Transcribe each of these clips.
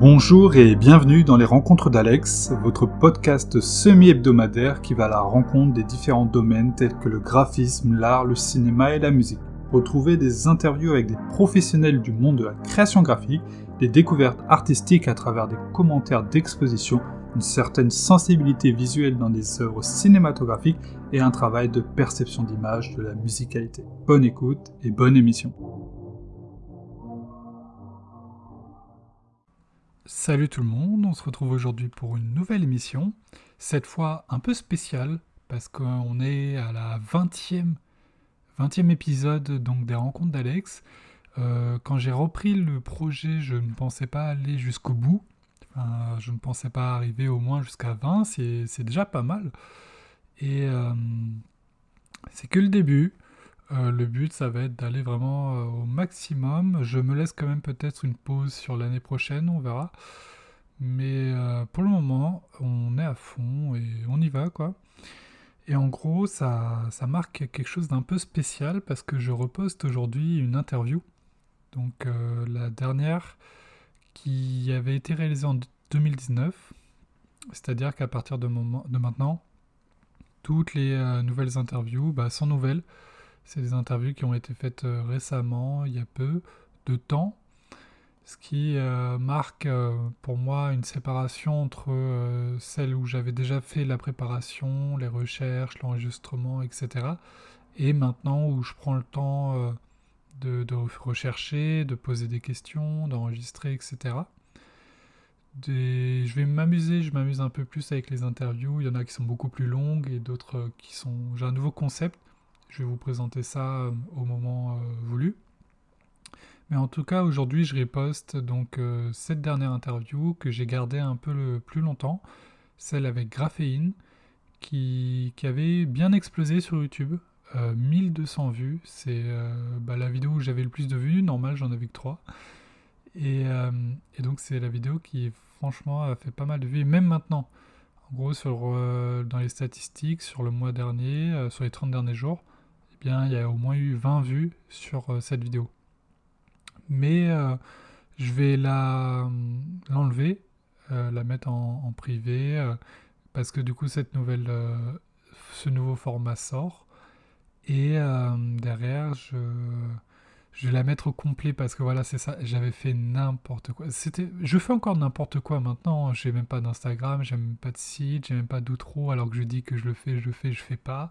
Bonjour et bienvenue dans les Rencontres d'Alex, votre podcast semi-hebdomadaire qui va à la rencontre des différents domaines tels que le graphisme, l'art, le cinéma et la musique. Retrouvez des interviews avec des professionnels du monde de la création graphique, des découvertes artistiques à travers des commentaires d'exposition, une certaine sensibilité visuelle dans des œuvres cinématographiques et un travail de perception d'image de la musicalité. Bonne écoute et bonne émission. Salut tout le monde, on se retrouve aujourd'hui pour une nouvelle émission, cette fois un peu spéciale parce qu'on est à la 20e, 20e épisode donc des rencontres d'Alex. Euh, quand j'ai repris le projet, je ne pensais pas aller jusqu'au bout, je ne pensais pas arriver au moins jusqu'à 20, c'est déjà pas mal. Et euh, c'est que le début. Euh, le but, ça va être d'aller vraiment euh, au maximum. Je me laisse quand même peut-être une pause sur l'année prochaine, on verra. Mais euh, pour le moment, on est à fond et on y va, quoi. Et en gros, ça, ça marque quelque chose d'un peu spécial parce que je reposte aujourd'hui une interview. Donc la dernière qui avait été réalisée en 2019. C'est-à-dire qu'à partir de, de maintenant, toutes les nouvelles interviews bah, sont nouvelles. C'est des interviews qui ont été faites euh, récemment, il y a peu de temps, ce qui euh, marque euh, pour moi une séparation entre celle où j'avais déjà fait la préparation, les recherches, l'enregistrement, etc. Et maintenant où je prends le temps de, rechercher, de poser des questions, d'enregistrer, etc. je vais m'amuser, je m'amuse un peu plus avec les interviews. Il y en a qui sont beaucoup plus longues et d'autres qui sont. J'ai un nouveau concept je vais vous présenter ça euh, au moment euh, voulu. Mais en tout cas, aujourd'hui, je reposte donc euh, cette dernière interview que j'ai gardée un peu le plus longtemps, celle avec Graphéine, qui, avait bien explosé sur YouTube. 1200 vues, c'est bah, la vidéo où j'avais le plus de vues, normal j'en avais que 3. Et, et donc c'est la vidéo qui franchement a fait pas mal de vues, même maintenant. En gros, sur, dans les statistiques, sur le mois dernier, sur les 30 derniers jours, il y a au moins eu 20 vues sur euh, cette vidéo. Mais euh, je vais la l'enlever, euh, la mettre en, privé, parce que du coup cette nouvelle, ce nouveau format sort. Et derrière, je, je vais la mettre au complet parce que voilà, c'est ça. J'avais fait n'importe quoi. C'était, je fais encore n'importe quoi maintenant. J'ai même pas d'Instagram, j'ai même pas de site, j'ai même pas d'outro. Alors que je dis que je le fais, je le fais, je fais pas.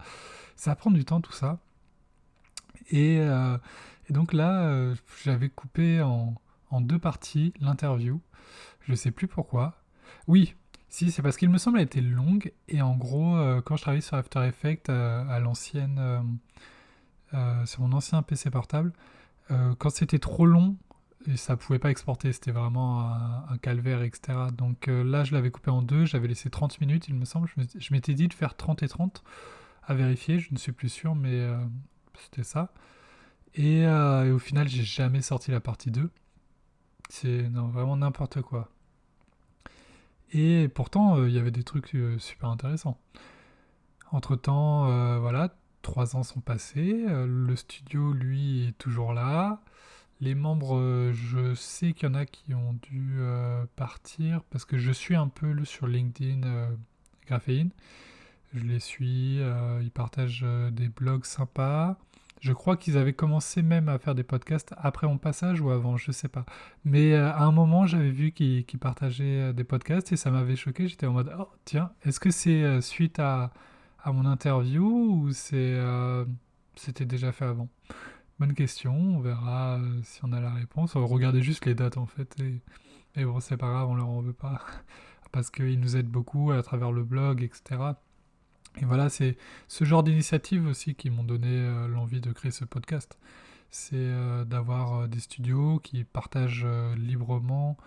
Ça prend du temps tout ça. Euh, et, donc là, euh, j'avais coupé en, deux parties l'interview. Je ne sais plus pourquoi. Oui, si, c'est parce qu'il me semble qu'elle était longue. Et en gros, euh, quand je travaillais sur After Effects à l'ancienne, sur mon ancien PC portable, quand c'était trop long, et ça pouvait pas exporter, c'était vraiment un, calvaire, etc. Donc là, je l'avais coupé en deux, j'avais laissé 30 minutes, il me semble. Je m'étais dit de faire 30 et 30 à vérifier, je ne suis plus sûr, mais c'était ça. Euh, et, au final, j'ai jamais sorti la partie 2. C'est vraiment n'importe quoi. Et pourtant, euh, il y avait des trucs euh, super intéressants. Entre temps, voilà, trois ans sont passés. le studio, lui, est toujours là. Les membres, je sais qu'il y en a qui ont dû partir parce que je suis un peu sur LinkedIn Graphéine. Je les suis, ils partagent des blogs sympas. Je crois qu'ils avaient commencé même à faire des podcasts après mon passage ou avant, je sais pas. Mais euh, à un moment, j'avais vu qu'ils partageaient euh, des podcasts et ça m'avait choqué. J'étais en mode, oh tiens, est-ce que c'est euh, suite à, mon interview ou c'était déjà fait avant? Bonne question, on verra si on a la réponse. Regarder juste les dates en fait. Et, et bon, c'est pas grave, on leur en veut pas. Parce qu'ils nous aident beaucoup à travers le blog, etc. Et voilà, c'est ce genre d'initiatives aussi qui m'ont donné euh, l'envie de créer ce podcast. C'est euh, d'avoir euh, des studios qui partagent librement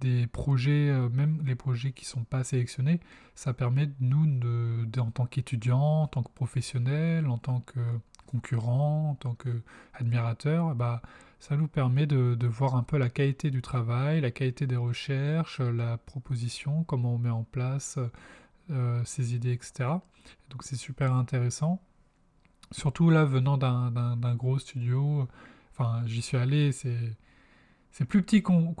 des projets, même les projets qui ne sont pas sélectionnés. Ça permet, nous, de, en tant qu'étudiants, en tant que professionnels, en tant que concurrents, en tant qu'admirateurs, bah, ça nous permet de, voir un peu la qualité du travail, la qualité des recherches, la proposition, comment on met en place ses idées, etc. Donc c'est super intéressant. Surtout là, venant d'un gros studio, enfin j'y suis allé, c'est c'est plus petit qu'on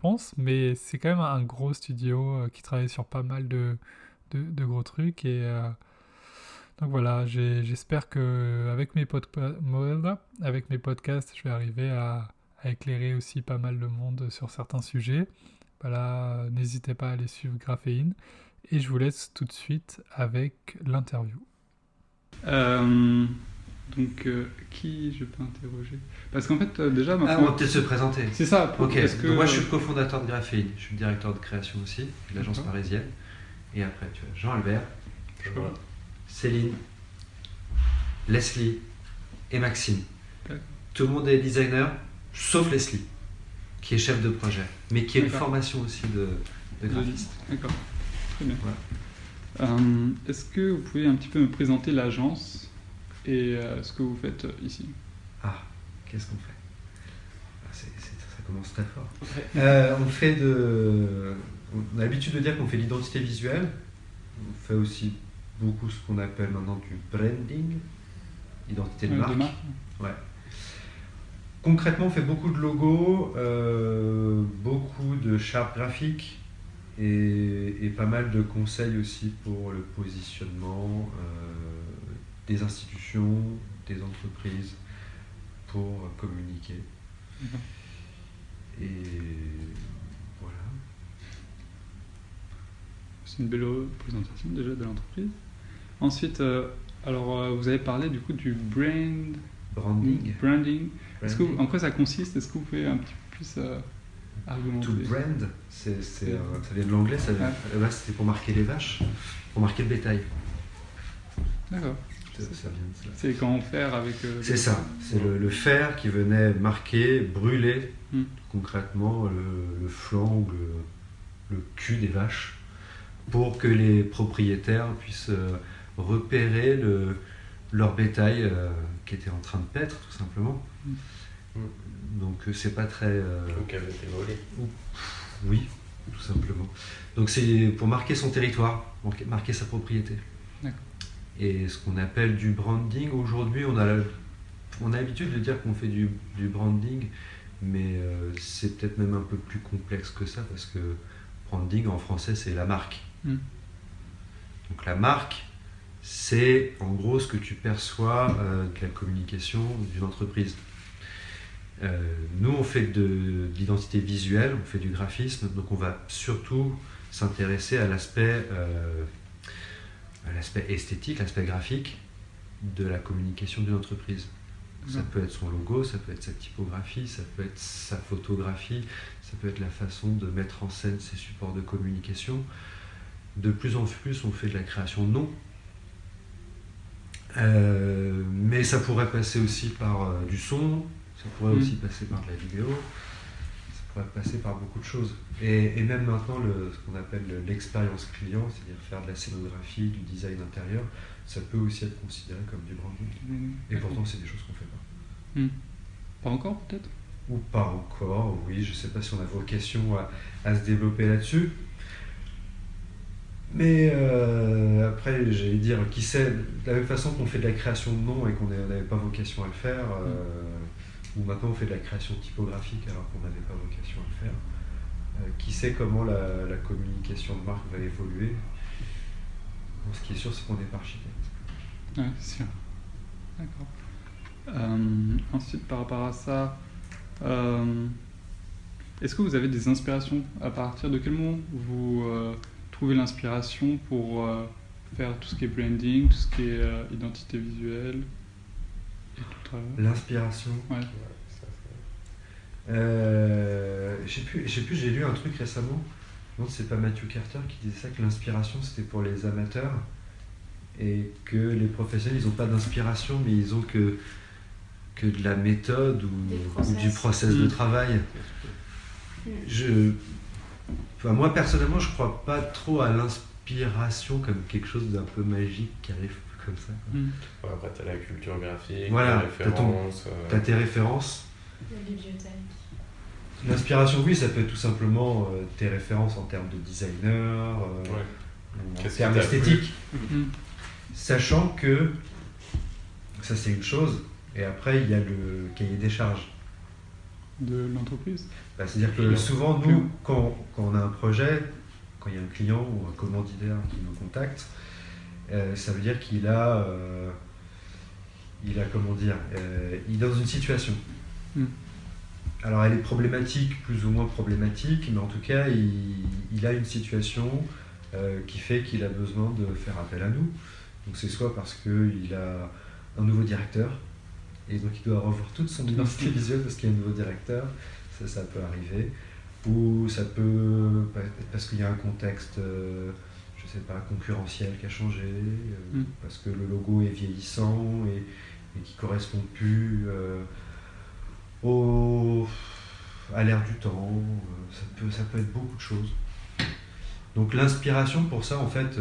pense, mais c'est quand même un gros studio qui travaille sur pas mal de, de, gros trucs. Et donc voilà, j'espère que avec mes, avec mes podcasts, je vais arriver à, à, éclairer aussi pas mal de monde sur certains sujets. Voilà, n'hésitez pas à aller suivre Graphéine. Et je vous laisse tout de suite avec l'interview. Euh, donc, euh, qui je peux interroger? Parce qu'en fait, euh, déjà. Ah, on va peut-être se présenter. C'est ça. ok. Que... moi, je suis le cofondateur de Graphéine. Je suis le directeur de création aussi, de l'agence parisienne. Et après, tu as Jean-Albert, Céline, Leslie et Maxime. Tout le monde est designer, sauf Leslie, qui est chef de projet, mais qui a une formation aussi de, graphiste. D'accord. Très bien. Euh, est-ce que vous pouvez un petit peu me présenter l'agence et euh, ce que vous faites euh, ici? Ah, qu'est-ce qu'on fait? Ah, Ça commence très fort. on fait de. On a l'habitude de dire qu'on fait l'identité visuelle. On fait aussi beaucoup ce qu'on appelle maintenant du branding, identité de marque. Ouais. Concrètement, on fait beaucoup de logos, beaucoup de chartes graphiques, et, pas mal de conseils aussi pour le positionnement euh, des institutions, des entreprises pour communiquer. Mhm. Et voilà. C'est une belle présentation déjà de l'entreprise. Ensuite, euh, alors euh, vous avez parlé du coup du brand branding. branding. Que en quoi ça consiste? Est-ce que vous pouvez un petit peu plus To brand, euh, ça vient de l'anglais, ça c'était pour marquer les vaches, pour marquer le bétail. D'accord. C'est quand on fer avec. Euh, c'est ça, c'est le, fer qui venait marquer, brûler hmm. concrètement le, flanc ou le, cul des vaches pour que les propriétaires puissent euh, repérer leur bétail qui était en train de paître tout simplement. Hmm. Donc euh, c'est pas très. Euh, Donc avait été volé. Oui, tout simplement. Donc c'est pour marquer son territoire, marquer sa propriété. Et ce qu'on appelle du branding, aujourd'hui on a, on a l'habitude de dire qu'on fait du, du, branding, mais euh, c'est peut-être même un peu plus complexe que ça parce que branding en français c'est la marque. Hmm. Donc la marque, c'est en gros ce que tu perçois de la communication d'une entreprise. Euh, nous, on fait de, l'identité visuelle, on fait du graphisme, donc on va surtout s'intéresser à l'aspect euh, l'aspect esthétique, l'aspect graphique de la communication d'une entreprise. Ça peut être son logo, ça peut être sa typographie, ça peut être sa photographie, ça peut être la façon de mettre en scène ses supports de communication. De plus en plus, on fait de la création de noms. Euh, mais ça pourrait passer aussi par du son, ça pourrait aussi mm. passer par de la vidéo, ça pourrait passer par beaucoup de choses. Et, même maintenant, le, ce qu'on appelle l'expérience client, c'est-à-dire faire de la scénographie, du design intérieur, ça peut aussi être considéré comme du branding. Mm. Et pourtant, c'est des choses qu'on ne fait pas. Mm. Pas encore, peut-être? Ou pas encore, oui. Je ne sais pas si on a vocation à, se développer là-dessus. Mais euh, après, j'allais dire, qui sait, de la même façon qu'on fait de la création de noms et qu'on n'avait pas vocation à le faire, euh, maintenant on fait de la création typographique alors qu'on n'avait pas vocation à le faire. Euh, qui sait comment la, communication de marque va évoluer? Ce qui est sûr, c'est qu'on n'est pas architecte. Oui, sûr. D'accord. Euh, ensuite, par rapport à ça, euh, est-ce que vous avez des inspirations? À partir de quel moment vous trouvez l'inspiration pour faire tout ce qui est branding, tout ce qui est identité visuelle? L'inspiration. Ouais. Euh, je sais plus, plus j'ai lu un truc récemment. Non, c'est pas Matthew Carter qui disait ça que l'inspiration c'était pour les amateurs et que les professionnels ils n'ont pas d'inspiration mais ils ont que que de la méthode ou, du process de mm. travail. Je, moi personnellement, je crois pas trop à l'inspiration comme quelque chose d'un peu magique qui arrive comme ça. Mm. après, tu as la culture graphique, voilà, tu as, tes références. La bibliothèque. L'inspiration, oui, ça peut être tout simplement euh, tes références en termes de designer, euh, en termes esthétiques. Mm-hmm. Sachant que ça, c'est une chose, et après, il y a le cahier des charges. de l'entreprise bah, C'est-à-dire que souvent, nous, quand, quand, on a un projet, quand il y a un client ou un commanditaire qui nous contacte, euh, ça veut dire qu'il a, euh, il a, comment dire, euh, il est dans une situation. Hmm. Alors elle est problématique, plus ou moins problématique, mais en tout cas, il, il a une situation qui fait qu'il a besoin de faire appel à nous. Donc c'est soit parce qu'il a un nouveau directeur, et donc il doit revoir toute son identité visuelle parce qu'il y a un nouveau directeur, ça, ça peut arriver, ou ça peut être parce qu'il y a un contexte sais pas, concurrentiel qui a changé, euh, mm. parce que le logo est vieillissant et, et qui correspond plus euh, au, à l'ère du temps. Euh, ça, peut, ça peut être beaucoup de choses. Donc l'inspiration pour ça, en fait,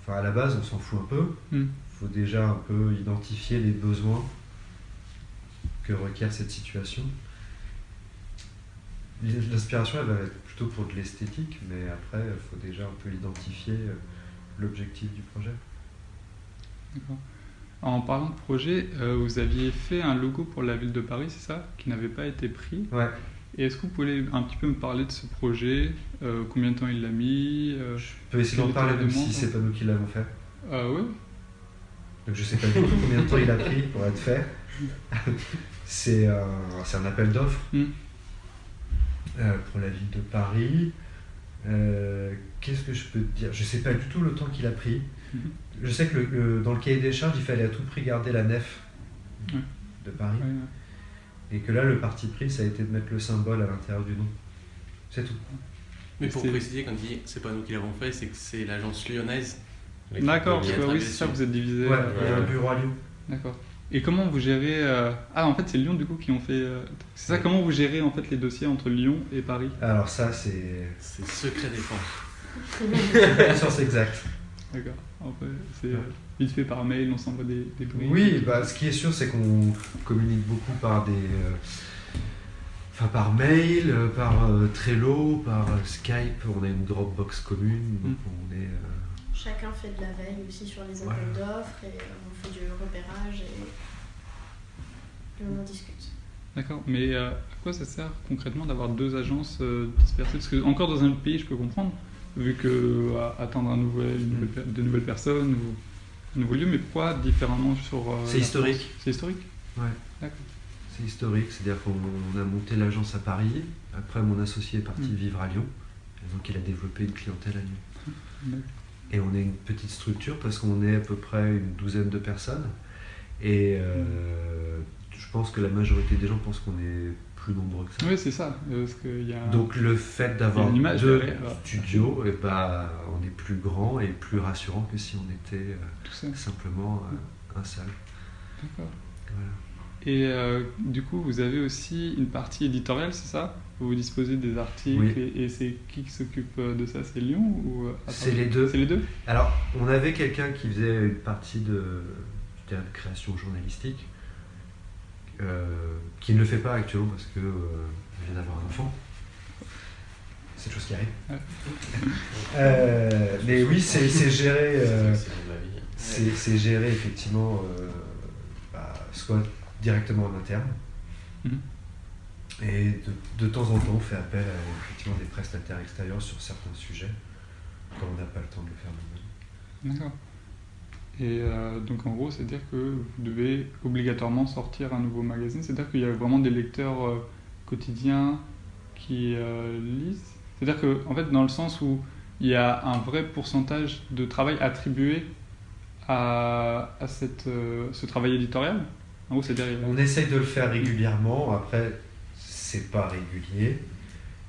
enfin à la base, on s'en fout un peu. Il mm. faut déjà un peu identifier les besoins que requiert cette situation. L'inspiration, elle va être plutôt pour de l'esthétique, mais après, il faut déjà un peu identifier euh, l'objectif du projet. D'accord. En parlant de projet, euh, vous aviez fait un logo pour la ville de Paris, c'est ça? Qui n'avait pas été pris? Ouais. Et est-ce que vous pouvez un petit peu me parler de ce projet? Euh, Combien de temps il l'a mis? Je peux essayer d'en parler même si c'est pas nous qui l'avons fait. oui. Donc je sais pas du tout combien de temps il a pris pour être fait. c'est un appel d'offres. Hmm. Euh, pour la ville de Paris. Euh, qu'est-ce que je peux te dire? Je ne sais pas du tout le temps qu'il a pris. Mhm. Je sais que dans le cahier des charges, il fallait à tout prix garder la nef de Paris. Et que là, le parti pris, ça a été de mettre le symbole à l'intérieur du nom. C'est tout. Mais pour préciser, quand il dit c'est pas nous qui l'avons fait, c'est que c'est l'agence lyonnaise. D'accord, oui, c'est ça, vous êtes divisé. Ouais, il y a un bureau à Lyon. D'accord. Et comment vous gérez euh, Ah, en fait, c'est Lyon du coup qui ont fait. Euh, c'est ça. Comment vous gérez en fait les dossiers entre Lyon et Paris? Alors ça, c'est. C'est secret défense. c'est exact. D'accord. En fait, c'est euh, vite fait par mail, on s'envoie des, des bruits. Oui, bah, ce qui est sûr, c'est qu'on communique beaucoup par des. Enfin, par mail, par Trello, par Skype. On a une Dropbox commune, donc mm. on est. Chacun fait de la veille aussi sur les appels d'offres et on fait du repérage et, on en discute. D'accord, mais euh, à quoi ça sert concrètement d'avoir deux agences euh, dispersées? Parce que encore dans un autre pays, je peux comprendre, vu que euh, attendre un nouvel, de nouvelles personnes ou un nouveau lieu, mais pourquoi différemment sur. c'est historique. C'est historique? Ouais. D'accord. C'est historique, c'est-à-dire qu'on a monté l'agence à Paris, après mon associé est parti mm. vivre à Lyon, et donc il a développé une clientèle à Lyon. Et on est une petite structure parce qu'on est à peu près une douzaine de personnes. Et euh, je pense que la majorité des gens pensent qu'on est plus nombreux que ça. Oui, c'est ça. y a Donc le fait d'avoir deux studios, et eh ben, on est plus grand et plus rassurant que si on était euh, simplement euh, un seul. D'accord. Et du coup, vous avez aussi une partie éditoriale, c'est ça? Vous disposez des articles et, c'est qui qui s'occupe euh, de ça? C'est Lyon ou euh, C'est les deux. C'est les deux? Alors, on avait quelqu'un qui faisait une partie de, de création journalistique, euh, qui ne le fait pas actuellement parce que vient d'avoir un enfant. C'est chose qui arrive. mais oui, c'est géré. c'est géré effectivement, bah, soit directement en interne. Mhm. Et de, temps en temps, on fait appel à effectivement des prestataires extérieurs sur certains sujets, quand on n'a pas le temps de le faire nous-mêmes. D'accord. Et euh, donc en gros, c'est-à-dire que vous devez obligatoirement sortir un nouveau magazine, c'est-à-dire qu'il y a vraiment des lecteurs euh, quotidiens qui euh, lisent. C'est-à-dire que, en fait, dans le sens où il y a un vrai pourcentage de travail attribué à, à cette, ce travail éditorial. En gros, c'est-à-dire... On essaye de le faire régulièrement. Après, c'est pas régulier.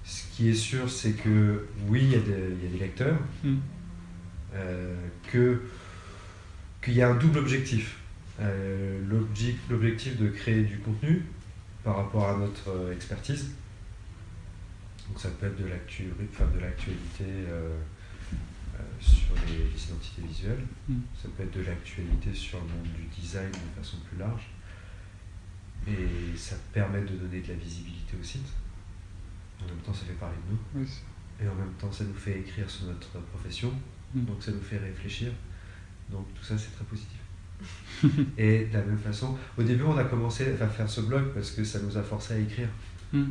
Ce qui est sûr, c'est que oui, il y, a des lecteurs, hmm. euh, que qu'il y a un double objectif. Euh, l'objectif de créer du contenu par rapport à notre euh, expertise. Donc ça peut être de l'actualité sur les, identités visuelles, hmm. ça peut être de l'actualité sur le monde du design de façon plus large. Et ça permet de donner de la visibilité au site. En même temps, ça fait parler de nous. Et en même temps, ça nous fait écrire sur notre profession. Mm. Donc ça nous fait réfléchir. Donc tout ça, c'est très positif. et de la même façon, au début, on a commencé à faire ce blog parce que ça nous a forcé à écrire. Hmm.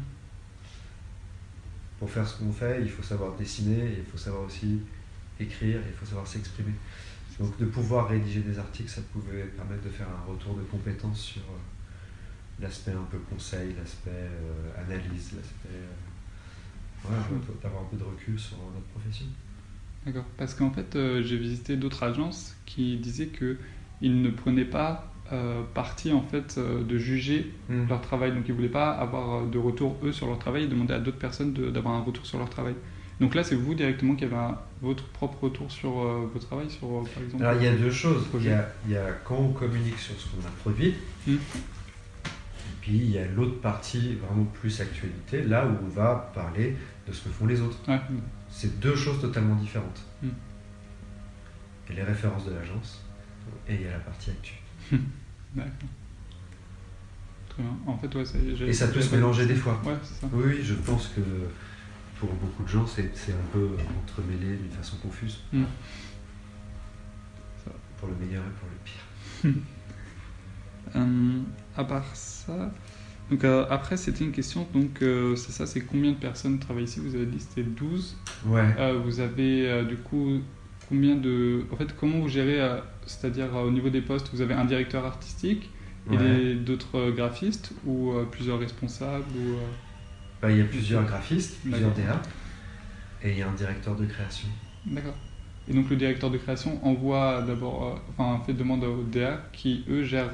Pour faire ce qu'on fait, il faut savoir dessiner, il faut savoir aussi écrire, il faut savoir s'exprimer. Donc de pouvoir rédiger des articles, ça pouvait permettre de faire un retour de compétences sur euh, l'aspect un peu conseil, l'aspect euh, analyse, l'aspect... Euh, d'avoir un peu de recul sur notre profession. D'accord, parce qu'en fait, j'ai visité d'autres agences qui disaient qu'ils ne prenaient pas euh, partie en fait de juger Hmm. leur travail. Donc ils voulaient pas avoir de retour eux sur leur travail, ils demandaient à d'autres personnes d'avoir un retour sur leur travail. Donc là, c'est vous directement qui avez un- votre propre retour sur euh, vos travail, sur euh, par exemple. Alors il y a deux choses. Il y a, il y a quand on communique sur ce qu'on a produit, Hmm. Et puis il y a l'autre partie vraiment plus actualité, là où on va parler de ce que font les autres. Ouais. C'est deux choses totalement différentes. Hmm. Il y a les références de l'agence et il y a la partie actu. D'accord. Très bien. En fait, ouais, Et ça peut se mélanger des fois. Ouais, c'est ça. Oui, je pense que pour beaucoup de gens, c'est un peu entremêlé d'une façon confuse. Ça, Pour le meilleur et pour le pire. Euh, à part ça, donc euh, après c'était une question, donc euh, c'est ça, c'est combien de personnes travaillent ici? Vous avez dit c'était 12. Ouais. Euh, vous avez du coup combien de... En fait, comment vous gérez, c'est-à-dire au niveau des postes, vous avez un directeur artistique et Ouais. d'autres graphistes ou plusieurs responsables ou, Bah, il y a plusieurs graphistes, plusieurs. DA, et il y a un directeur de création. D'accord. Et donc le directeur de création envoie d'abord, enfin fait demande aux DA qui eux gèrent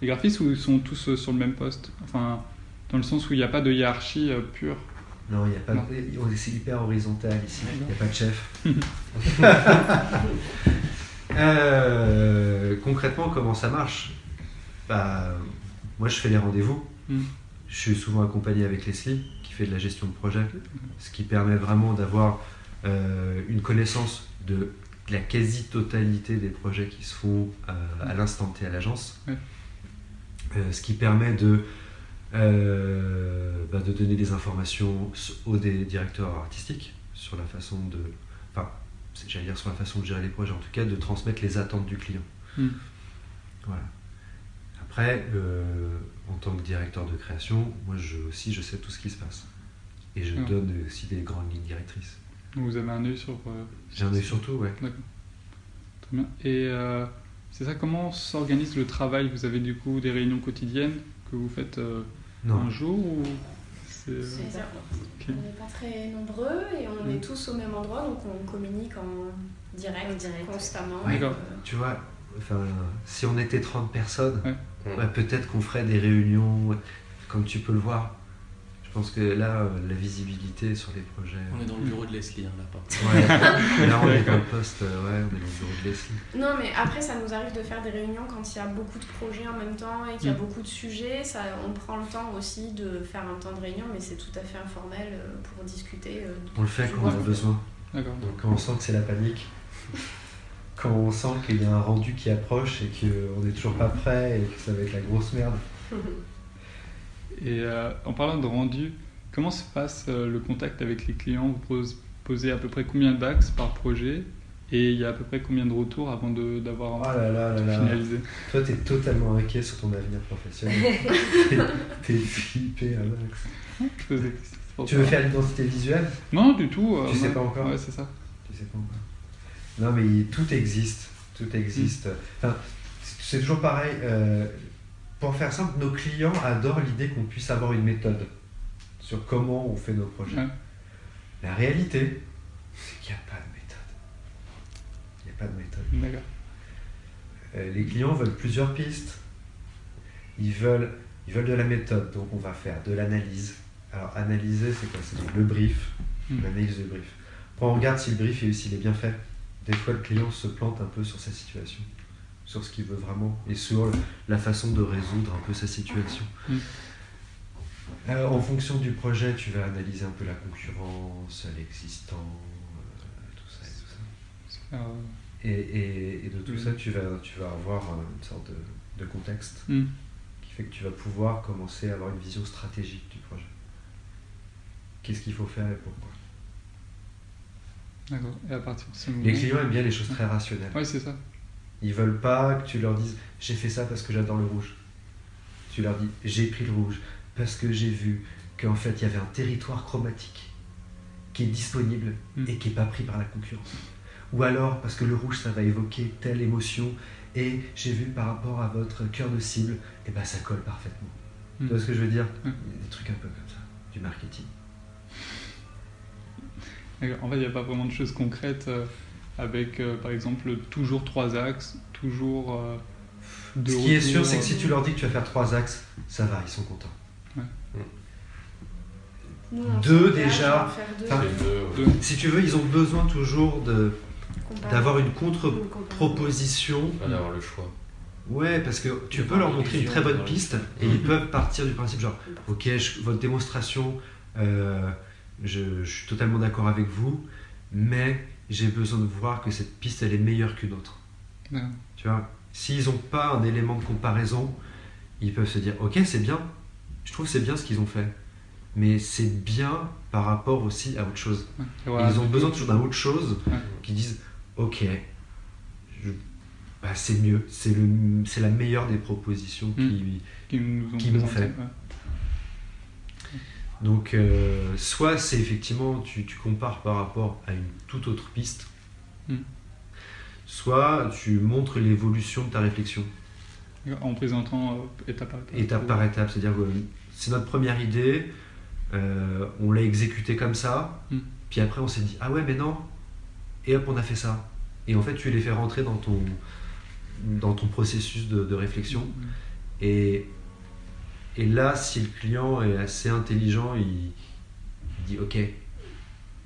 les graphistes ou ils sont tous euh, sur le même poste Enfin, dans le sens où il n'y a pas de hiérarchie euh, pure. Non, il n'y a pas C'est hyper horizontal ici, il n'y a pas de chef. Euh, concrètement, comment ça marche? Bah, Moi, je fais les rendez-vous. Mm. Je suis souvent accompagné avec Leslie, qui fait de la gestion de projet, ce qui permet vraiment d'avoir euh, une connaissance de la quasi-totalité des projets qui se font euh, à l'instant T à l'agence. Ouais. Euh, ce qui permet de, euh, bah, de donner des informations aux des directeurs artistiques sur la façon de. Enfin, j'allais dire sur la façon de gérer les projets, en tout cas de transmettre les attentes du client. Mm. Voilà. Après, euh, en tant que directeur de création, moi je, aussi je sais tout ce qui se passe. Et je Ah. donne aussi des grandes lignes directrices. Donc vous avez un œil sur. euh, J'ai un œil sur tout, ouais. D'accord. Très bien. Et euh, c'est ça, comment s'organise le travail? Vous avez du coup des réunions quotidiennes que vous faites euh, Non. un jour ou c'est, euh, ça. On n'est pas très nombreux et on Mm. est tous au même endroit, donc on communique en direct, En direct. constamment. Ouais. Euh, Tu vois, enfin, si on était 30 personnes, Ouais. ouais, peut-être qu'on ferait des réunions, comme tu peux le voir. Je pense que là, euh, la visibilité sur les projets. On est dans le bureau de Leslie, hein, là, pas. Ouais. là, on est dans le poste, euh, ouais, on est dans le bureau de Leslie. Non, mais après, ça nous arrive de faire des réunions quand il y a beaucoup de projets en même temps et qu'il y a Mm. beaucoup de sujets. Ça, on prend le temps aussi de faire un temps de réunion, mais c'est tout à fait informel euh, pour discuter. On le fait quand on a besoin. D'accord. Donc quand on sent que c'est la panique, quand on sent qu'il y a un rendu qui approche et qu'on n'est toujours pas prêt et que ça va être la grosse merde. Et euh, en parlant de rendu, comment se passe euh, le contact avec les clients? Vous pose- posez à peu près combien d'axes par projet? Et il y a à peu près combien de retours avant de- d'avoir Oh là là là là. finalisé? Toi, t'es totalement inquiet sur ton avenir professionnel. T'es- flippé à max. Je pose des questions, c'est pour Tu veux faire l'identité visuelle? Non, du tout. euh, Tu sais ouais. pas encore? Ouais, c'est ça. Tu sais pas encore. Non, mais tout existe. Tout existe. Enfin, c'est toujours pareil. euh, pour faire simple, nos clients adorent l'idée qu'on puisse avoir une méthode sur comment on fait nos projets. Ouais. La réalité, c'est qu'il n'y a pas de méthode. Il n'y a pas de méthode. D'accord. Euh, les clients veulent plusieurs pistes. Ils veulent, ils veulent de la méthode, donc on va faire de l'analyse. Alors analyser, c'est quoi? C'est le brief, Mm. l'analyse du brief. Après, on regarde si le brief s'il est bien fait. Des fois, le client se plante un peu sur sa situation, sur ce qu'il veut vraiment, et sur la façon de résoudre un peu sa situation. Mm. Euh, en fonction du projet, tu vas analyser un peu la concurrence, l'existant, euh, tout ça et tout ça. Super, Et, et- et de tout Mm. ça, tu vas, tu vas avoir euh, une sorte de, de contexte hmm. qui fait que tu vas pouvoir commencer à avoir une vision stratégique du projet. Qu'est-ce qu'il faut faire et pourquoi? D'accord. Et à partir de ce moment. Les clients aiment bien les choses très rationnelles. Ouais, c'est ça. Ils veulent pas que tu leur dises j'ai fait ça parce que j'adore le rouge. Tu leur dis j'ai pris le rouge parce que j'ai vu qu'en fait il y avait un territoire chromatique qui est disponible Mm. et qui n'est pas pris par la concurrence. Ou alors parce que le rouge ça va évoquer telle émotion et j'ai vu par rapport à votre cœur de cible, et ben ça colle parfaitement. Tu vois ce que je veux dire Mm. Des trucs un peu comme ça, du marketing. En fait, il n'y a pas vraiment de choses concrètes euh, avec, euh, par exemple, toujours trois axes, toujours euh, deux Ce qui est sûr, c'est que euh, si tu leur dis que tu vas faire trois axes, ça va, ils sont contents. Deux, déjà. deux. Enfin, deux. Si tu veux, ils ont besoin toujours de d'avoir une contre-proposition. Pas d'avoir le choix. Ouais, parce que tu peux leur montrer une très bonne piste et ils peuvent partir du principe genre, ok, je- votre démonstration, euh, je, je suis totalement d'accord avec vous, mais j'ai besoin de voir que cette piste elle est meilleure qu'une autre. Tu vois, s'ils n'ont pas un élément de comparaison, ils peuvent se dire, ok, c'est bien, je trouve que c'est bien ce qu'ils ont fait, mais c'est bien par rapport aussi à autre chose. Ouais. Ils ont besoin toujours d'un autre chose Ouais. qui disent ok, je- bah, c'est mieux, c'est le, la meilleure des propositions qui. qui ont qui m'ont fait. Donc, euh, soit c'est effectivement tu, tu compares par rapport à une toute autre piste, Mm. soit tu montres l'évolution de ta réflexion, En présentant euh, étape par étape. étape par étape. C'est-à-dire que c'est notre première idée, euh, on l'a exécutée comme ça, Mm. puis après on s'est dit ah ouais, mais non, et hop, on a fait ça. Et en fait, tu les fais rentrer dans ton, dans ton processus de, de réflexion. Mm. Et, et là, si le client est assez intelligent, il, il dit ok,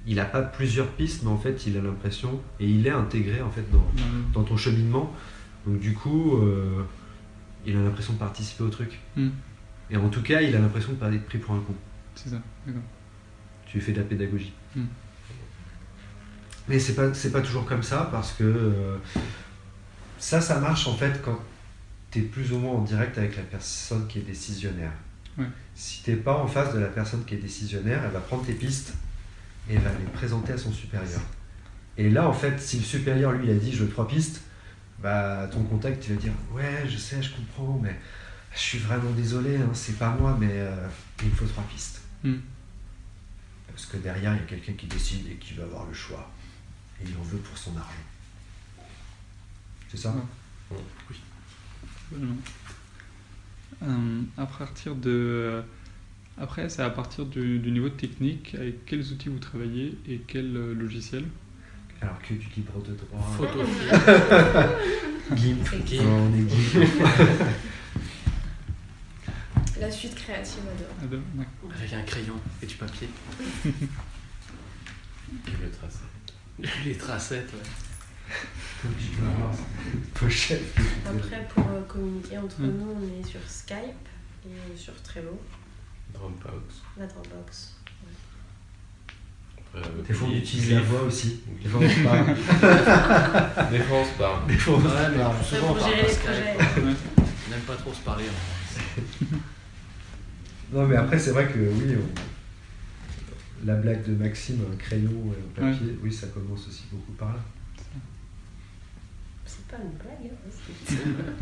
il n'a pas plusieurs pistes, mais en fait, il a l'impression, et il est intégré en fait dans, ton cheminement. Donc du coup, euh, il a l'impression de participer au truc. Mm. Et en tout cas, il a l'impression de pas être pris pour un con. C'est ça, d'accord. Tu fais de la pédagogie. Mm. Mais c'est pas, c'est pas toujours comme ça parce que euh, ça, ça marche en fait quand tu es plus ou moins en direct avec la personne qui est décisionnaire. Ouais. Si t'es pas en face de la personne qui est décisionnaire, elle va prendre tes pistes et elle va les présenter à son supérieur. Et là, en fait, si le supérieur lui a dit je veux trois pistes, bah ton contact tu vas dire ouais je sais, je comprends, mais je suis vraiment désolé, hein, c'est pas moi, mais euh, il me faut trois pistes. Mm. Parce que derrière, il y a quelqu'un qui décide et qui va avoir le choix. Et il en veut pour son argent. C'est ça? Ouais. Absolument. Euh, à partir de. euh, Après, c'est à partir du, du niveau technique, avec quels outils vous travaillez et quel euh, logiciel Alors que du libre de droit. Photo. Gimp. Gimp. Non, on est Gimp. La suite créative adore. De- d'accord. Avec un crayon et du papier. Et le tracé. Les tracettes, ouais. Pochette. Après, pour euh, communiquer entre Mm. nous, on est sur Skype et sur Trello, Dropbox. la Dropbox. Après, euh, Des fois, on utilise la voix aussi. Des fois, on parle. Des fois, on se parle. Des fois, on Ouais, mais parle. souvent, on pour parle gérer pas les Skype. projets. Ouais. On n'aime pas trop se parler. hein. Non, mais après, c'est vrai que oui, on- la blague de Maxime, un crayon et un papier, oui, ça commence aussi beaucoup par là. C'est pas une blague, hein,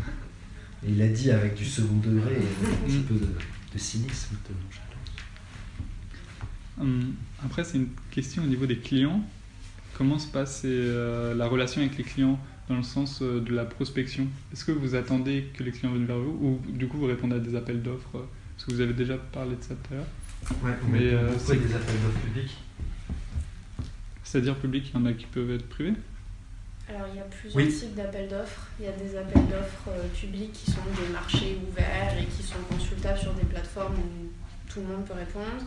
il a dit avec du second degré et un petit peu de, de cynisme. Hum, Après, c'est une question au niveau des clients. Comment se passe euh, la relation avec les clients dans le sens euh, de la prospection? Est-ce que vous attendez que les clients viennent vers vous ou du coup vous répondez à des appels d'offres? Parce que vous avez déjà parlé de ça tout à l'heure. Ouais, Mais, euh, c'est- des appels d'offres publics. C'est-à-dire public, il y en a qui peuvent être privés? Alors, il y a plusieurs Oui. types d'appels d'offres. Il y a des appels d'offres euh, publics qui sont des marchés ouverts et qui sont consultables sur des plateformes où tout le monde peut répondre.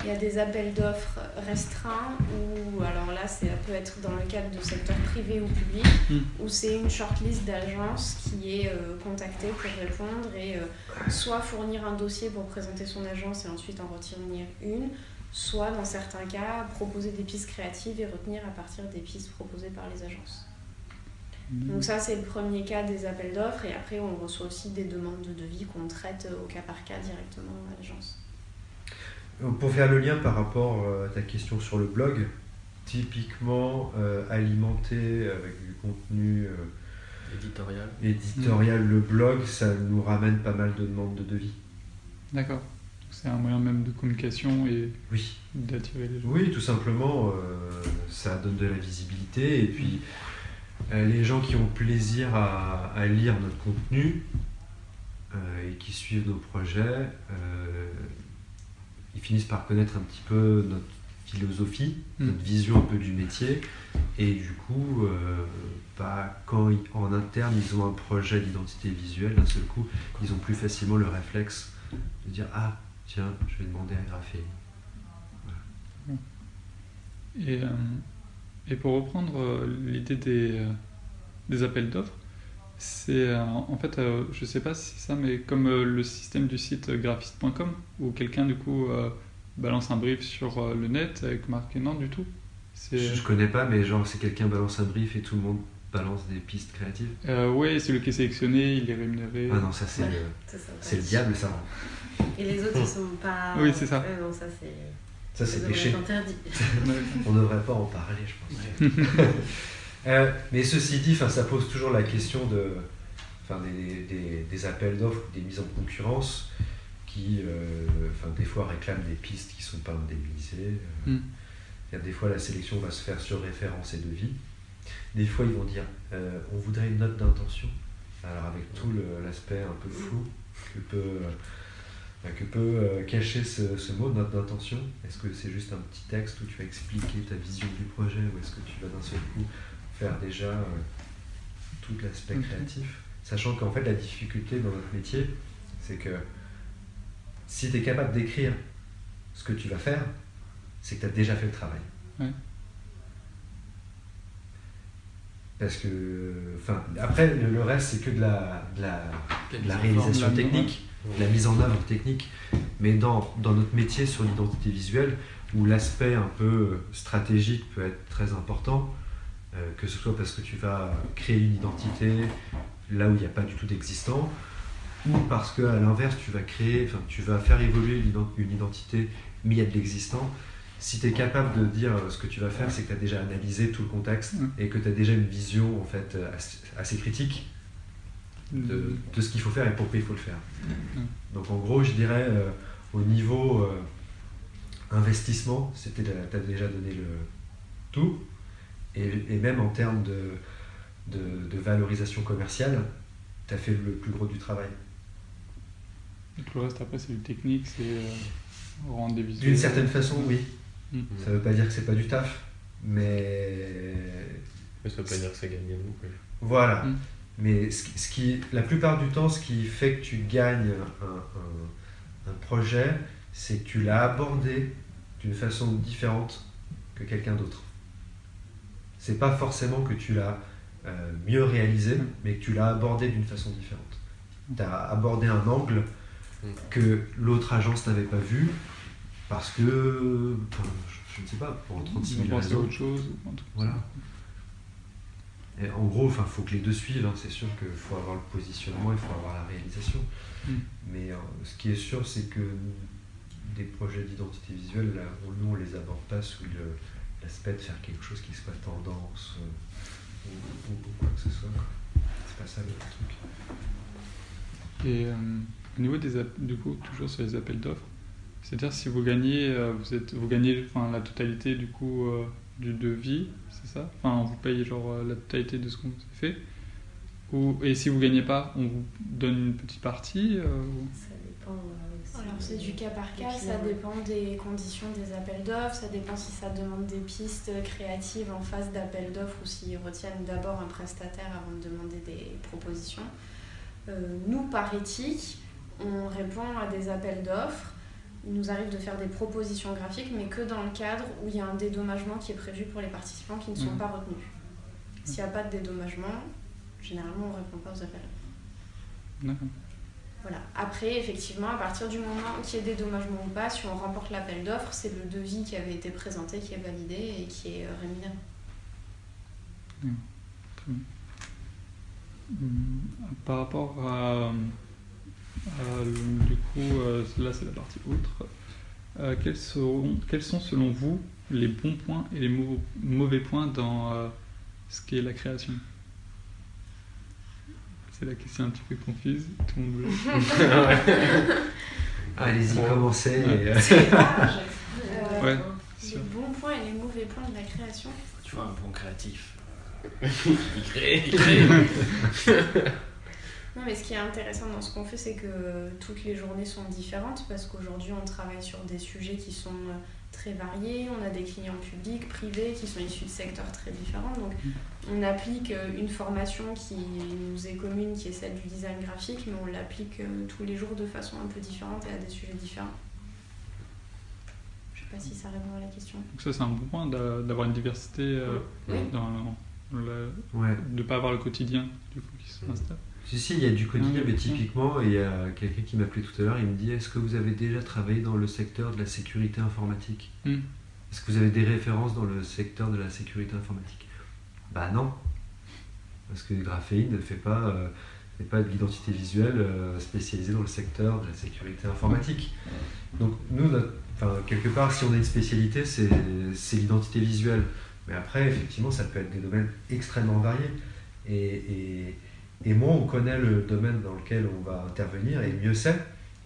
Il y a des appels d'offres restreints où, alors là, ça peut être dans le cadre de secteur privé ou public, Mm. où c'est une shortlist d'agences qui est euh, contactée pour répondre et euh, soit fournir un dossier pour présenter son agence et ensuite en retenir une, soit dans certains cas proposer des pistes créatives et retenir à partir des pistes proposées par les agences. Donc ça c'est le premier cas des appels d'offres et après on reçoit aussi des demandes de devis qu'on traite au cas par cas directement à l'agence. Pour faire le lien par rapport euh, à ta question sur le blog, typiquement euh, alimenté avec du contenu euh, Éditorial. Éditorial, le blog, ça nous ramène pas mal de demandes de devis. D'accord. C'est un moyen même de communication et Oui. d'attirer les gens. Oui, tout simplement, euh, ça donne de la visibilité et puis euh, les gens qui ont plaisir à, à lire notre contenu euh, et qui suivent nos projets, euh, ils finissent par connaître un petit peu notre philosophie, Mm. notre vision un peu du métier et du coup, euh, bah, quand ils- en interne ils ont un projet d'identité visuelle, d'un seul coup, ils ont plus facilement le réflexe de dire ah tiens, je vais demander à graffer. Et, euh, et pour reprendre euh, l'idée des, euh, des appels d'offres, c'est euh, en fait, je sais pas si c'est ça, mais comme le système du site graphiste.com, où quelqu'un du coup balance un brief sur le net avec marqué non du tout. Je, je connais pas, mais genre, c'est quelqu'un balance un brief et tout le monde balance des pistes créatives. euh, c'est le qui est sélectionné, il est rémunéré. Ah non, ça c'est Ouais. le, diable, ça. Et les autres, ils sont pas. Oui, c'est ça. Ouais, non, ça, c'est. Ça c'est péché. interdit. On ne devrait pas en parler, je pense. Euh, mais ceci dit, ça pose toujours la question de, des, des- des appels d'offres, des mises en concurrence qui, euh, des fois réclament des pistes qui ne sont pas indemnisées. Euh, Mm. a des fois, la sélection va se faire sur référence et devis. Des fois, ils vont dire euh, on voudrait une note d'intention. Alors, avec tout l'aspect un peu flou que peut, euh, que peut euh, cacher ce, ce mot, note d'intention. Est-ce que c'est juste un petit texte où tu vas expliquer ta vision du projet ou est-ce que tu vas d'un seul coup faire déjà euh, tout l'aspect Mhm. créatif? Sachant qu'en fait, la difficulté dans notre métier, c'est que si tu es capable d'écrire ce que tu vas faire, c'est que tu as déjà fait le travail. Ouais. Parce que, enfin, après, le, le reste, c'est que de la, de la, de la réalisation technique, la mise en œuvre technique. Mais dans, dans notre métier sur l'identité visuelle, où l'aspect un peu stratégique peut être très important, euh, que ce soit parce que tu vas créer une identité là où il n'y a pas du tout d'existant, ou parce que à l'inverse, tu vas créer, enfin, tu vas faire évoluer une ident- une identité, mais il y a de l'existant. Si tu es capable de dire euh, ce que tu vas faire, c'est que tu as déjà analysé tout le contexte Mm. et que tu as déjà une vision en fait euh, assez, assez critique de, de ce qu'il faut faire et pourquoi il faut le faire. Donc en gros, je dirais euh, au niveau euh, investissement, c'était tu as déjà donné le tout. Et, et même en termes de, de, de valorisation commerciale, tu as fait le plus gros du travail. Tout le reste après c'est du technique, c'est euh, rendre des visuels. D'une certaine façon, oui. Mm. Ça veut pas dire que c'est pas du taf, mais Mais ça veut pas dire que c'est gagné non plus. Voilà. Mm. Mais ce qui, ce qui- la plupart du temps, ce qui fait que tu gagnes un, un- un projet, c'est que tu l'as abordé d'une façon différente que quelqu'un d'autre. C'est pas forcément que tu l'as euh, mieux réalisé, mais que tu l'as abordé d'une façon différente. Tu as abordé un angle que l'autre agence n'avait pas vu parce que, je, je ne sais pas, pour 36 Ils 000 ont pensé à raisons. autre chose Voilà. Et en gros, il faut que les deux suivent. hein. C'est sûr qu'il faut avoir le positionnement, il faut avoir la réalisation. Mm. Mais euh, ce qui est sûr, c'est que des projets d'identité visuelle, là, on- nous, on les aborde pas sous l'aspect de faire quelque chose qui soit tendance euh, ou, ou- ou quoi que ce soit. C'est pas ça le truc. Et euh, au niveau des du coup, toujours sur les appels d'offres, c'est-à-dire si vous gagnez, vous êtes, vous gagnez enfin, la totalité du coup du devis, c'est ça? Enfin, on vous paye genre euh, la totalité de ce qu'on vous a fait. Ou, et si vous gagnez pas, on vous donne une petite partie. euh, ou- Ça dépend. euh, aussi Alors c'est du cas par cas, ça dépend des conditions des appels d'offres, ça dépend si ça demande des pistes créatives en phase d'appel d'offres ou s'ils retiennent d'abord un prestataire avant de demander des propositions. Euh, nous, par éthique, on répond à des appels d'offres. Il nous arrive de faire des propositions graphiques, mais que dans le cadre où il y a un dédommagement qui est prévu pour les participants qui ne sont Mhm. pas retenus. S'il n'y a pas de dédommagement, généralement on ne répond pas aux appels d'offres. D'accord. Voilà. Après, effectivement, à partir du moment qu'il y ait dédommagement ou pas, si on remporte l'appel d'offres, c'est le devis qui avait été présenté qui est validé et qui est euh, rémunéré. Hum, Par rapport à, le- du coup, euh, là c'est la partie autre. Euh, quels, seront, quels sont selon vous les bons points et les mau- mauvais points dans euh, ce qui est la création? C'est la question un petit peu confuse. Tout le monde veut. Allez-y, Ouais. commencez. et, euh. Euh, Ouais. Les Sûr. bons points et les mauvais points de la création. Tu vois, un bon créatif. il crée, il crée. Non, mais ce qui est intéressant dans ce qu'on fait, c'est que toutes les journées sont différentes parce qu'aujourd'hui, on travaille sur des sujets qui sont euh, très variés. On a des clients publics, privés, qui sont issus de secteurs très différents. Donc, on applique euh, une formation qui nous est commune, qui est celle du design graphique, mais on l'applique euh, tous les jours de façon un peu différente et à des sujets différents. Je sais pas si ça répond à la question. Donc ça, c'est un bon point d'a- d'avoir une diversité euh, Oui. dans le, ouais. de pas avoir le quotidien du coup qui s'installe. Si, si, il y a du quotidien, Ouais. mais typiquement, il y a quelqu'un qui m'appelait tout à l'heure, il me dit Est-ce que vous avez déjà travaillé dans le secteur de la sécurité informatique? Mm. Est-ce que vous avez des références dans le secteur de la sécurité informatique? Bah non. Parce que Graphéine ne fait pas, euh, pas de l'identité visuelle euh, spécialisée dans le secteur de la sécurité informatique. Donc nous, notre- quelque part, si on a une spécialité, c'est c'est l'identité visuelle. Mais après, effectivement, ça peut être des domaines extrêmement variés. Et, et, et moins on connaît le domaine dans lequel on va intervenir, et mieux c'est,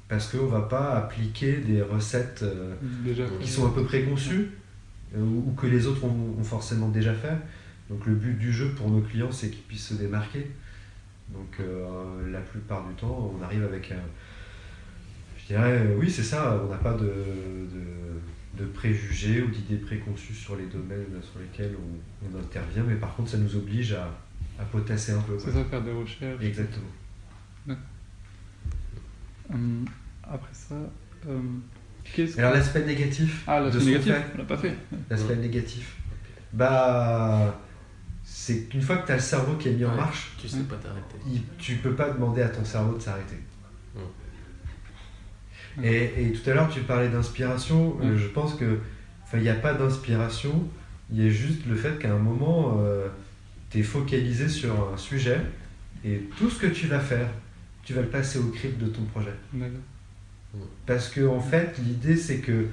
parce qu'on ne va pas appliquer des recettes euh, Déjà. qui sont un peu préconçues, euh, ou que les autres ont, ont forcément déjà fait. Donc le but du jeu pour nos clients, c'est qu'ils puissent se démarquer. Donc euh, la plupart du temps, on arrive avec un... Je dirais, euh, oui, c'est ça, on n'a pas de, de, de préjugés ou d'idées préconçues sur les domaines sur lesquels on, on intervient, mais par contre, ça nous oblige à, à potasser un peu. C'est ça, faire des recherches. Exactement. Hum, après ça, hum, qu'est-ce Alors l'aspect négatif, Ah, de l'aspect négatif, fait. on l'a pas fait. l'aspect négatif, bah c'est qu'une fois que tu as le cerveau qui est mis en marche, Tu sais pas t'arrêter. il- tu peux pas demander à ton cerveau de s'arrêter. Et, et tout à l'heure, tu parlais d'inspiration. euh, je pense que, il n'y a pas d'inspiration. Il y a juste le fait qu'à un moment, tu es focalisé sur un sujet et tout ce que tu vas faire, tu vas le passer au crible de ton projet. Parce que en fait, l'idée c'est que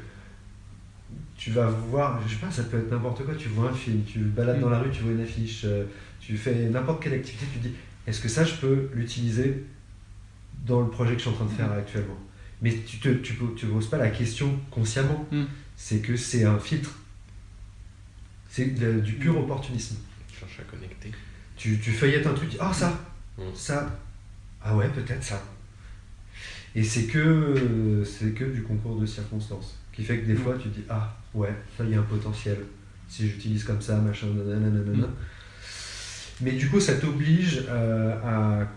tu vas voir, je sais pas, ça peut être n'importe quoi, tu vois un film, tu balades Mm. dans la rue, tu vois une affiche, euh, tu fais n'importe quelle activité, tu te dis, est-ce que ça je peux l'utiliser dans le projet que je suis en train de faire actuellement? Mais tu te, tu tu poses pas la question consciemment, Mm. c'est que c'est un filtre. C'est du pur Mm. opportunisme. Cherche à connecter. Tu, tu feuillettes un truc, tu dis, ah ça, Mm. ça, ah ouais, peut-être ça. Et c'est que, c'est que du concours de circonstances, qui fait que des Mm. fois tu dis, ah ouais, ça il y a un potentiel, si j'utilise comme ça, machin, nanana, nanana. Mm. Mais du coup, ça t'oblige euh, à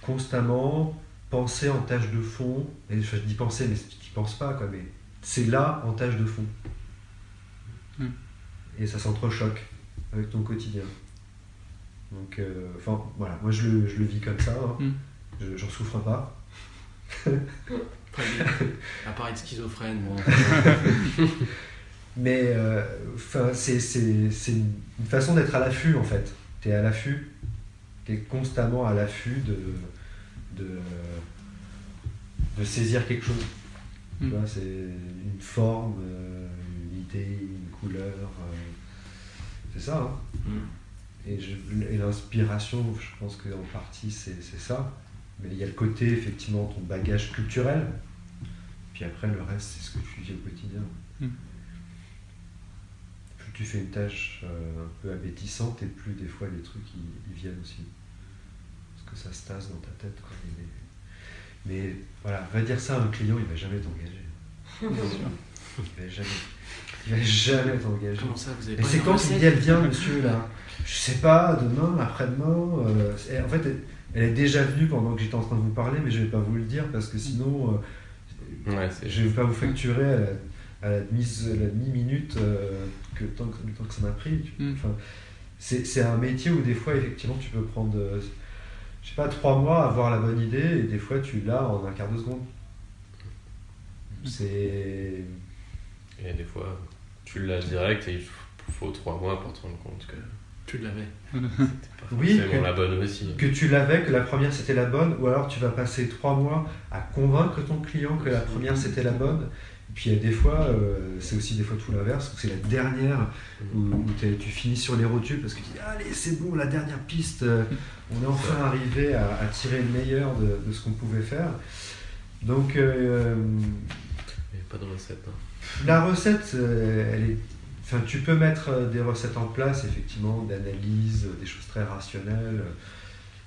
constamment penser en tâche de fond, et je dis penser, mais tu n'y penses pas, quoi, mais c'est là en tâche de fond. Et ça s'entrechoque avec ton quotidien. Donc, euh, enfin, voilà, moi je le, je le vis comme ça, hein. Mm. Je- j'en souffre pas. Très bien. À part être schizophrène, bon. Mais euh, enfin, c'est c'est- c'est une façon d'être à l'affût en fait. Tu es à l'affût, tu es constamment à l'affût de, de, de saisir quelque chose. Tu Mm. vois, c'est une forme, euh, une idée, une couleur. C'est ça. hein. Mm. Et, l'inspiration, je pense qu'en partie c'est c'est ça. Mais il y a le côté, effectivement, ton bagage culturel. Puis après, le reste, c'est ce que tu vis au quotidien. Mm. Plus tu fais une tâche euh, un peu abétissante, et plus des fois les trucs ils, ils viennent aussi. Parce que ça se tasse dans ta tête. Quoi. Mais, mais voilà, va dire ça à un client, il va jamais t'engager. Il va jamais, il va jamais t'engager. Comment ça, vous avez Et c'est quand recette l'idée elle vient, monsieur, là? Je sais pas, demain, après-demain. euh, en fait, elle, elle est déjà venue pendant que j'étais en train de vous parler, mais je vais pas vous le dire parce que sinon, euh, Ouais, je vais pas vous facturer à la, à la demi- à la demi-minute euh, que, tant que, le temps que ça m'a pris. tu- Mm. Enfin, c'est c'est un métier où des fois, effectivement, tu peux prendre, euh, je sais pas, trois mois à avoir la bonne idée et des fois, tu l'as en un quart de seconde. C'est. Et des fois, tu l'as direct et il faut trois mois pour te rendre compte que Tu l'avais. c'était pas Oui, que- la bonne aussi. que tu l'avais, que la première c'était la bonne, ou alors tu vas passer trois mois à convaincre ton client que la première c'était la bonne, puis il y a des fois, euh, c'est aussi des fois tout l'inverse, où c'est la dernière, où, où t'es- tu finis sur les rotules parce que tu dis Allez, c'est bon, la dernière piste, euh, on est enfin arrivé à, à tirer le meilleur de, de ce qu'on pouvait faire. Donc, euh, Il n'y a pas de recette. hein. La recette, euh, elle est. Enfin, tu peux mettre euh, des recettes en place, effectivement, d'analyse, euh, des choses très rationnelles.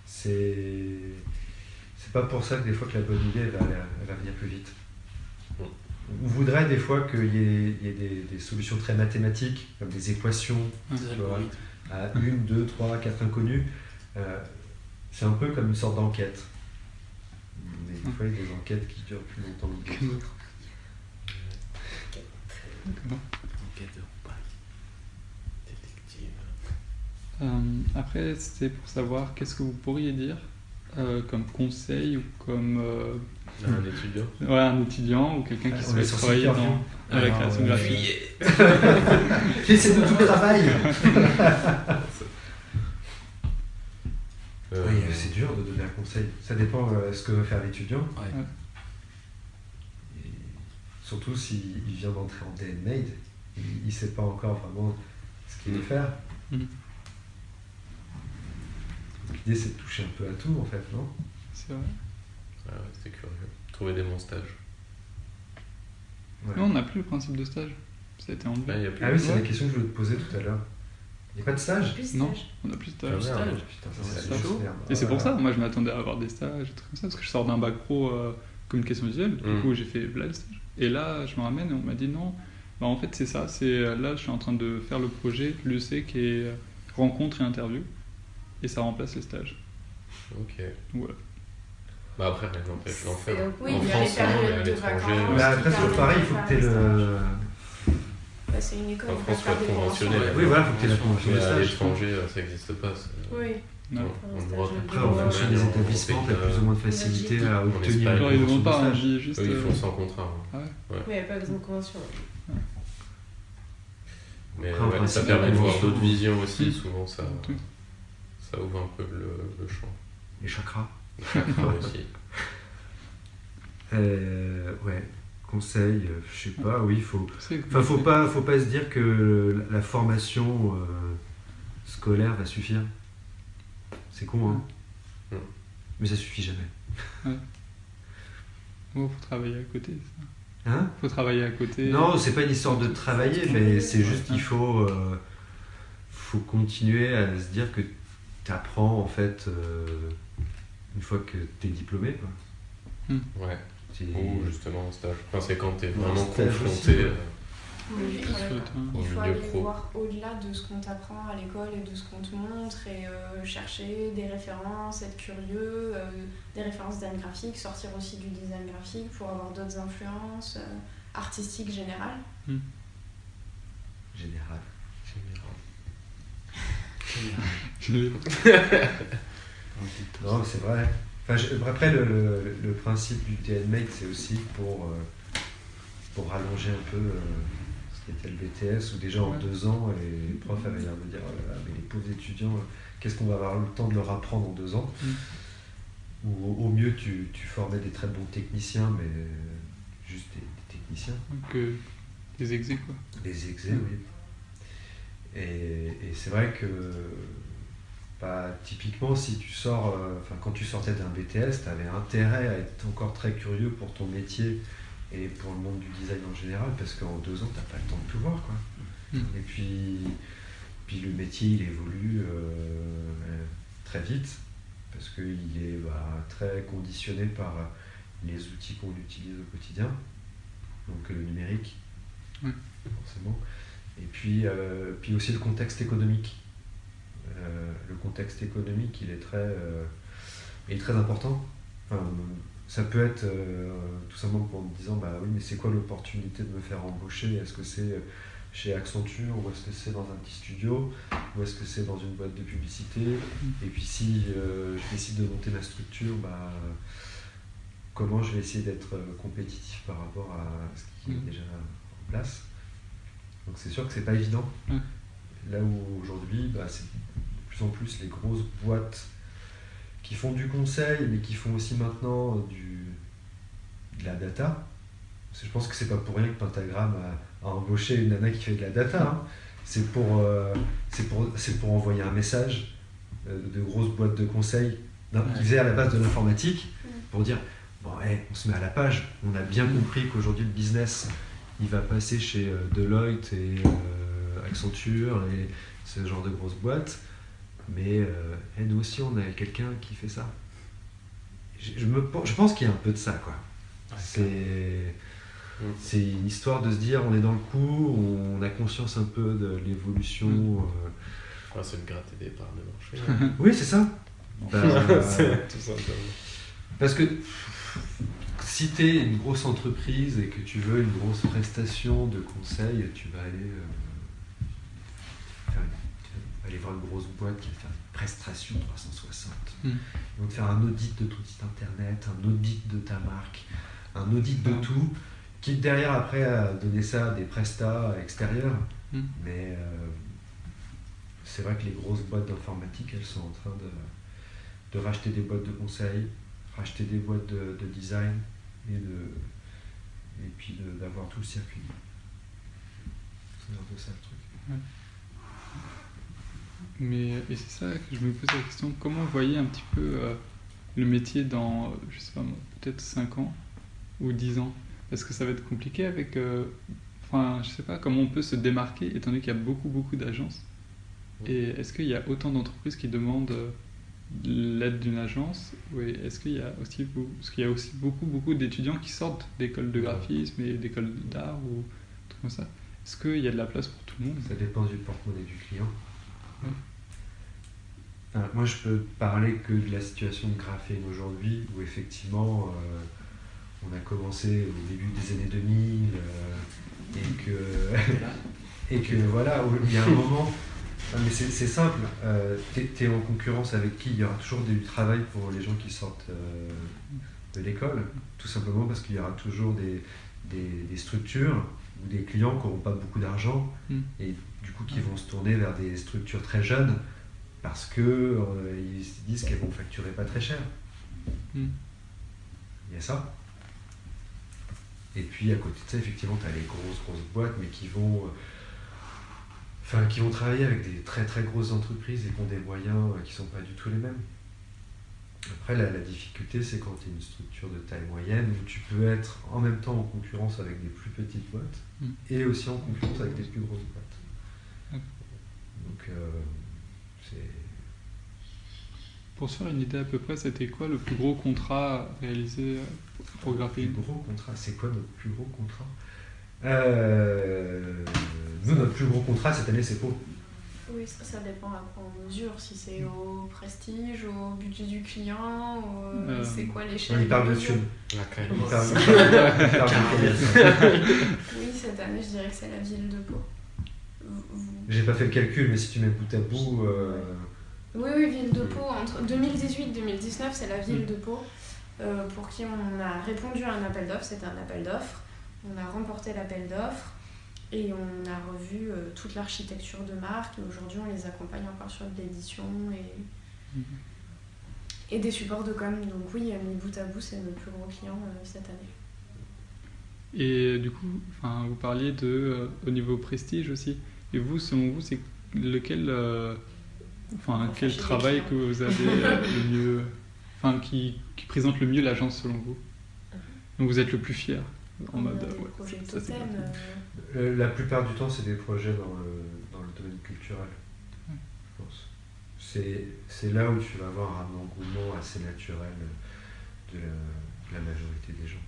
C'est. C'est pas pour ça que des fois que la bonne idée elle va, elle va venir plus vite. On voudrait des fois qu'il y ait, il y ait des, des solutions très mathématiques, comme des équations vois, à une, deux, trois, quatre inconnus. Euh, c'est un peu comme une sorte d'enquête. Mais des fois, il y a des enquêtes qui durent plus longtemps que Que d'autres. D'autres. Enquête de Paris. Détective. Euh, après, c'était pour savoir qu'est-ce que vous pourriez dire euh, comme conseil ou comme euh, Un étudiant. ouais, un étudiant ou quelqu'un qui Ah, est sur travailler dans, dans la Alors, création euh, graphique. C'est de tout le travail Euh, Oui, c'est dur de donner un conseil. Ça dépend euh, ce que veut faire l'étudiant. Ouais. Surtout s'il il vient d'entrer en DNMade, il ne sait pas encore vraiment ce qu'il veut faire. Mm. L'idée c'est de toucher un peu à tout en fait, non? C'est vrai. Ah ouais, c'était curieux. Trouver des bons stages. Ouais. Non, on n'a plus le principe de stage. Ça a été enlevé. Ah oui, c'est la question que je voulais te poser tout à l'heure. Il n'y a pas de stage? Non. On n'a plus de Ah, stage. merde. Stage Putain, ça, C'est chaud. Et c'est pour ça, moi je m'attendais à avoir des stages, des trucs comme ça, parce que je sors d'un bac pro euh, communication visuelle, du Mm. coup j'ai fait là le stage. Et là, je me ramène et on m'a dit non, bah, en fait c'est ça, c'est euh, là je suis en train de faire le projet l'UC qui est euh, rencontre et interview, et ça remplace les stages. Ok. Voilà. Bah après, rien n'empêche d'en faire. Oui, en il France, hein, mais à l'étranger. euh, Mais après, c'est pareil, il faut que tu aies le. Bah, c'est une école, En France, faut être conventions. conventionné. Oui, voilà, faut que tu aies la convention Mais de à stage. l'étranger, ça n'existe pas. Oui. Après, en fonction des établissements, tu as Pays-Bas. plus ou moins de facilité à En obtenir Alors ils ne demandent pas, dit juste. Ils euh, font sans contrat. hein. ah ouais. Oui, il n'y avait pas besoin de convention. Mais Après, en ouais, ça permet de voir d'autres visions aussi. Souvent, ça, ça ouvre un peu le, le champ. Les chakras. Les chakras aussi. Euh, ouais, conseil, euh, je sais pas, oui, faut. Enfin, faut pas, faut pas se dire que la formation euh, scolaire va suffire. C'est con, hein. Mais ça suffit jamais. Oh, faut travailler à côté. ça. Hein? Faut travailler à côté. Non, c'est pas une histoire de travailler, mais c'est juste qu'il faut, euh, faut continuer à se dire que tu apprends en fait euh, une fois que tu es diplômé. Quoi. Ouais. C'est- Ou justement en stage. Enfin, c'est quand t'es Ou en vraiment aussi, confronté. ouais. euh, Oui, il faut- le terrain. Au Il faut milieu aller pro. voir au-delà de ce qu'on t'apprend à l'école et de ce qu'on te montre et euh, chercher des références, être curieux, euh, des références design graphique, sortir aussi du design graphique pour avoir d'autres influences euh, artistiques générales. Général. Je l'ai- Non, c'est vrai. Enfin, je- après, le, le- le principe du TNMate, c'est aussi pour, euh, pour rallonger un peu euh, qui était le BTS, où déjà en Ouais. deux ans, les profs avaient l'air de dire oh là là, mais les pauvres étudiants, euh, qu'est-ce qu'on va avoir le temps de leur apprendre en deux ans Mm. Ou au, au mieux, tu, tu formais des très bons techniciens, mais euh, juste des, des techniciens. Donc, euh, des exés quoi. Les exés, oui. Et, et c'est vrai que, bah, typiquement, si tu sors, euh, quand tu sortais d'un BTS, tu avais intérêt à être encore très curieux pour ton métier et pour le monde du design en général, parce qu'en deux ans, tu pas le temps de tout voir. Quoi. Mm. Et puis, puis, le métier, il évolue euh, très vite, parce qu'il est bah, très conditionné par les outils qu'on utilise au quotidien, donc le numérique, Ouais. forcément. Et puis, euh, puis aussi le contexte économique. Euh, le contexte économique, il est très, euh, il est très important. Enfin, ça peut être euh, tout simplement en me disant, bah oui, mais c'est quoi l'opportunité de me faire embaucher? Est-ce que c'est chez Accenture ou est-ce que c'est dans un petit studio? Ou est-ce que c'est dans une boîte de publicité? Et puis si euh, je décide de monter ma structure, bah, comment je vais essayer d'être euh, compétitif par rapport à ce qui est Mhm. déjà en place? Donc c'est sûr que c'est pas évident. Ouais. Là où aujourd'hui, bah, c'est de plus en plus les grosses boîtes qui font du conseil, mais qui font aussi maintenant du, de la data. je pense que c'est pas pour rien que Pentagram a, a, embauché une nana qui fait de la data. Hein. C'est pour, euh, c'est pour, c'est pour envoyer un message euh, de grosses boîtes de conseil d'un- qui faisaient à la base de l'informatique pour dire bon, hey, on se met à la page. On a bien compris qu'aujourd'hui le business il va passer chez euh, Deloitte et euh, Accenture et ce genre de grosses boîtes. Mais euh, hey, nous aussi on a quelqu'un qui fait ça. Je, je me, je pense qu'il y a un peu de ça quoi. C'est c'est une histoire de se dire on est dans le coup, on a conscience un peu de l'évolution. euh. Ah, c'est de gratter des parts de marché. Oui, c'est ça. Bah, tout parce que si tu es une grosse entreprise et que tu veux une grosse prestation de conseil, tu vas aller, euh, faire une- tu vas aller voir une grosse boîte qui va faire une prestation 360. Mm. Ils vont te faire un audit de ton site internet, un audit de ta marque, un audit de tout, quitte derrière après à donner ça à des prestats extérieurs. Mm. Mais euh, c'est vrai que les grosses boîtes d'informatique, elles sont en train de, de racheter des boîtes de conseil, racheter des boîtes de, de design et, de, et puis d'avoir tout le circuit. C'est un peu ça le truc. Mais et c'est ça que je me pose la question, comment vous voyez un petit peu euh, le métier dans, euh, je sais pas moi, peut-être 5 ans ou 10 ans? Est-ce que ça va être compliqué avec... euh, Enfin, je sais pas comment on peut se démarquer étant donné qu'il y a beaucoup beaucoup d'agences? Et est-ce qu'il y a autant d'entreprises qui demandent l'aide d'une agence? Ou est-ce qu'il y a aussi beau- parce qu'il y a aussi beaucoup beaucoup d'étudiants qui sortent d'écoles de graphisme et d'écoles d'art ou trucs comme ça. Est-ce qu'il y a de la place pour tout le monde? Ça dépend du porte-monnaie du client. Enfin, moi, je peux parler que de la situation de graphène aujourd'hui, où effectivement, euh, on a commencé au début des années 2000, euh, et que, et que voilà, il y a un moment. Mais c'est simple, euh, t'es es en concurrence avec qui? Il y aura toujours du travail pour les gens qui sortent euh, de l'école, tout simplement parce qu'il y aura toujours des, des, des structures ou des clients qui n'auront pas beaucoup d'argent Mm. et coup qui vont se tourner vers des structures très jeunes parce que euh, ils se disent qu'elles vont facturer pas très cher. Mm. Il y a ça. Et puis à côté de ça, effectivement, tu as les grosses grosses boîtes, mais qui vont, euh, enfin, qui vont travailler avec des très très grosses entreprises et qui ont des moyens euh, qui sont pas du tout les mêmes. Après, la, la difficulté, c'est quand tu es une structure de taille moyenne où tu peux être en même temps en concurrence avec des plus petites boîtes Mm. et aussi en concurrence avec des plus grosses boîtes. Donc, euh, c'est. Pour se faire une idée à peu près, c'était quoi le plus gros contrat réalisé euh, pour Le plus gros contrat, c'est quoi notre plus gros contrat? Euh, Nous, notre plus gros contrat cette année, c'est Pau. Oui, ça, ça dépend à quoi on mesure. Si c'est au prestige, au budget du client, ou, euh, c'est quoi l'échelle Il parle de thunes. La Oui, cette année, je dirais que c'est la ville de Pau. J'ai pas fait le calcul, mais si tu mets bout à bout, euh, Oui, oui, ville de Pau. Entre 2018 et 2019, c'est la ville de Pau euh, pour qui on a répondu à un appel d'offres. C'était un appel d'offres. On a remporté l'appel d'offres et on a revu euh, toute l'architecture de marque. Et aujourd'hui, on les accompagne encore sur de l'édition et, Mhm. et des supports de com. Donc, oui, euh, mis bout à bout, c'est notre plus gros client euh, cette année. Et du coup, enfin, vous parliez de euh, au niveau prestige aussi. Et vous, selon vous, c'est lequel, euh, enfin, quel travail que vous avez euh, le mieux, enfin, qui, qui présente le mieux l'agence selon vous? Donc vous êtes le plus fier en mode. ouais, ça, euh, la plupart du temps, c'est des projets dans le, dans le domaine culturel, Ouais. je pense. C'est c'est là où tu vas avoir un engouement assez naturel de la, de la majorité des gens.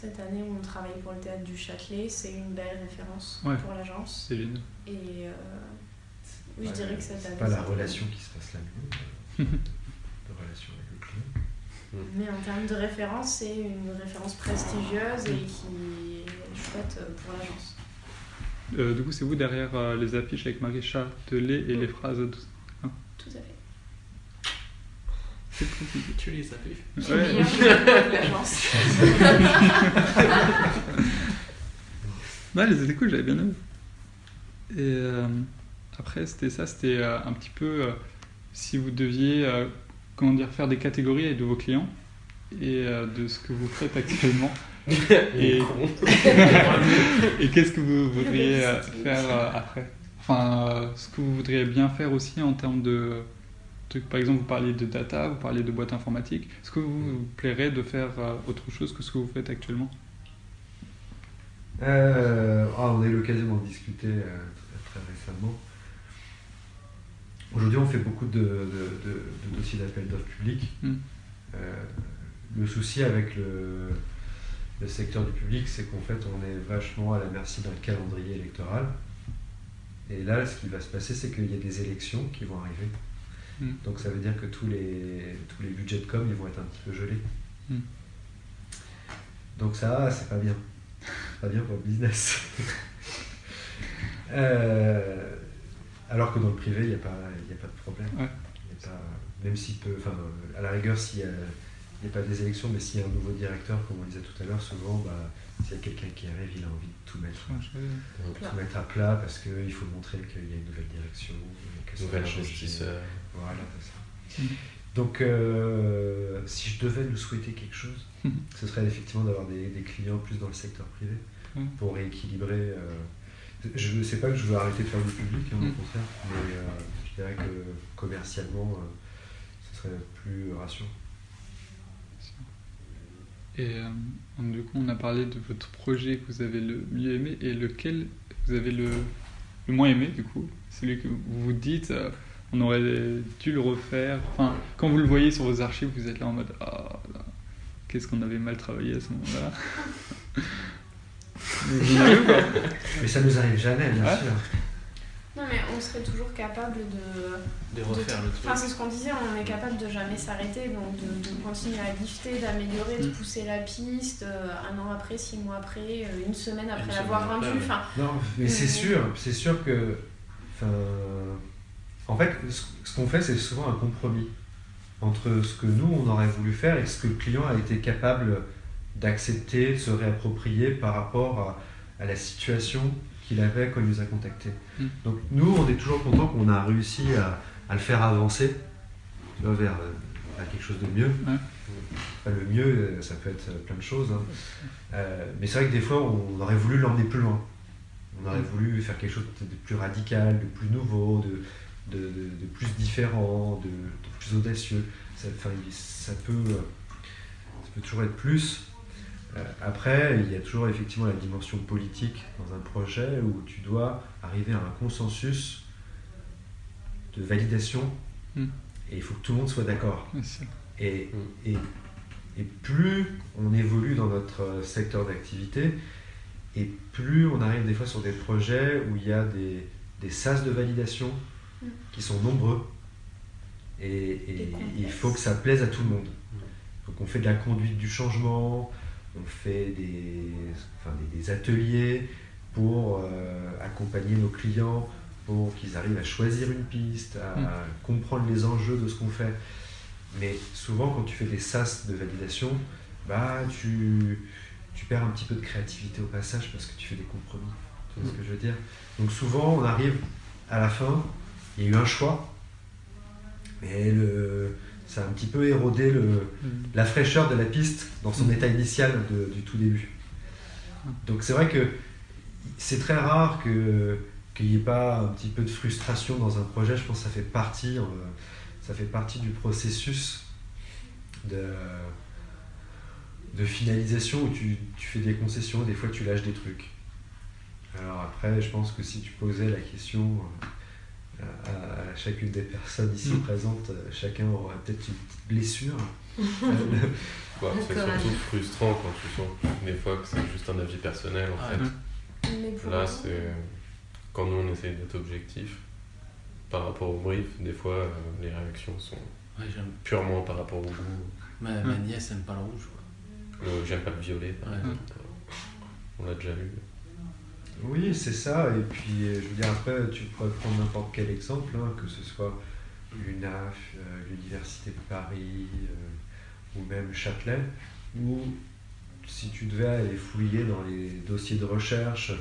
Cette année, on travaille pour le théâtre du Châtelet. C'est une belle référence Ouais. pour l'agence. C'est génial. Et euh, oui, je dirais que cette année. C'est pas la relation qui se passe la mieux, euh, de relation avec le client. Mais en termes de référence, c'est une référence prestigieuse et qui est chouette euh, pour l'agence. Euh, du coup, c'est vous derrière euh, les affiches avec Marie Châtelet et les phrases. de- Tout à fait. C'est compliqué. Tu les as Ouais. l'agence. Ouais, les étaient cool, j'avais bien aimé. Et euh, après, c'était ça, c'était euh, un petit peu euh, si vous deviez, euh, comment dire, faire des catégories de vos clients et euh, de ce que vous faites actuellement. Et, et qu'est-ce que vous voudriez euh, faire euh, après? Enfin, euh, ce que vous voudriez bien faire aussi en termes de Par exemple, vous parliez de data, vous parliez de boîte informatique. Est-ce que vous vous plairait de faire euh, autre chose que ce que vous faites actuellement? Euh, ah, on a eu l'occasion d'en discuter euh, très récemment. Aujourd'hui, on fait beaucoup de, de- de- de dossiers d'appel d'offres publics. Mm. Euh, le souci avec le, le secteur du public, c'est qu'en fait, on est vachement à la merci d'un calendrier électoral. Et là, ce qui va se passer, c'est qu'il y a des élections qui vont arriver. Mm. Donc ça veut dire que tous les, tous les budgets de com, ils vont être un petit peu gelés. Mm. Donc ça, c'est pas bien. C'est pas bien pour le business. Euh, alors que dans le privé, il n'y a, pas- il y a pas de problème. Ouais. Il y a pas- même s'il peut, enfin, à la rigueur, s'il n'y a, il y a pas des élections, mais s'il y a un nouveau directeur, comme on disait tout à l'heure, souvent, bah, s'il y a quelqu'un qui arrive, il a envie de tout mettre, tout mettre à plat parce qu'il faut montrer qu'il y a une nouvelle direction. que ça Nouvel va changer. investisseur. Voilà, c'est ça. Mhm. Donc, euh, si je devais nous souhaiter quelque chose, Mhm. ce serait effectivement d'avoir des, des clients plus dans le secteur privé Mhm. pour rééquilibrer. euh, je ne sais pas que je veux arrêter de faire du public, hein, au contraire, mais euh, je dirais que commercialement, ce serait plus rassurant. Et du coup, on a parlé de votre projet que vous avez le mieux aimé et lequel vous avez le, le moins aimé, du coup. Celui que vous vous dites, on aurait dû le refaire. Enfin, quand vous le voyez sur vos archives, vous êtes là en mode Ah, là, qu'est-ce qu'on avait mal travaillé à ce moment-là. Mais ça nous arrive jamais, bien Ouais. sûr. Non, mais on serait toujours capable de. De refaire le Enfin, c'est truc. ce qu'on disait, on est capable de jamais s'arrêter, donc de, de continuer à lifter, d'améliorer, de Mm. pousser la piste, euh, un an après, six mois après, euh, une semaine après l'avoir ouais. Enfin, Non, mais c'est Mhm. sûr, c'est sûr que. Enfin, en fait, ce qu'on fait, c'est souvent un compromis entre ce que nous, on aurait voulu faire et ce que le client a été capable d'accepter, de se réapproprier par rapport à, à la situation qu'il avait quand il nous a contactés. Mhm. Donc, nous, on est toujours content qu'on a réussi à, à le faire avancer tu vois, vers, euh, vers quelque chose de mieux. Enfin, le mieux, euh, ça peut être plein de choses. hein. Euh, mais c'est vrai que des fois, on aurait voulu l'emmener plus loin. On aurait Mm. voulu faire quelque chose de plus radical, de plus nouveau, de, de, de- de plus différent, de, de plus audacieux. Ça, ça, peut, euh, ça peut toujours être plus. Euh, après, il y a toujours effectivement la dimension politique dans un projet où tu dois arriver à un consensus de validation Mm. et il faut que tout le monde soit d'accord. Ouais, c'est- Et, et, et plus on évolue dans notre secteur d'activité, et plus on arrive des fois sur des projets où il y a des, des sas de validation Mm. qui sont nombreux. Et, et Et complexes. il faut que ça plaise à tout le monde. Donc on fait de la conduite du changement, on fait des, enfin, des, des ateliers pour euh, accompagner nos clients, pour qu'ils arrivent à choisir une piste, à Mm. comprendre les enjeux de ce qu'on fait. Mais souvent, quand tu fais des sas de validation, bah, tu, tu perds un petit peu de créativité au passage parce que tu fais des compromis. Tu vois ce que je veux dire? Donc souvent, on arrive à la fin, il y a eu un choix, mais le, ça a un petit peu érodé le, la fraîcheur de la piste dans son Mm. état initial de- du tout début. Donc c'est vrai que c'est très rare que qu'il n'y ait pas un petit peu de frustration dans un projet. Je pense que ça fait partie, euh, ça fait partie du processus de, de finalisation où tu, tu fais des concessions, des fois tu lâches des trucs. Alors après, je pense que si tu posais la question euh, à, à chacune des personnes ici Mm. présentes, euh, chacun aurait peut-être une petite blessure. C'est surtout frustrant quand tu sens des fois que c'est juste un avis personnel en Ah, fait. Là, c'est quand nous on essaye d'être objectif par rapport au brief, des fois euh, les réactions sont Ouais, purement par rapport au goût. Ma, ma nièce aime pas le rouge. J'aime pas le violet, par Ouais. exemple. On l'a déjà eu. Oui, c'est ça. Et puis, euh, je veux dire, après, tu pourrais prendre n'importe quel exemple, hein, que ce soit l'UNAF, euh, l'Université de Paris euh, ou même Châtelet, où si tu devais aller fouiller dans les dossiers de recherche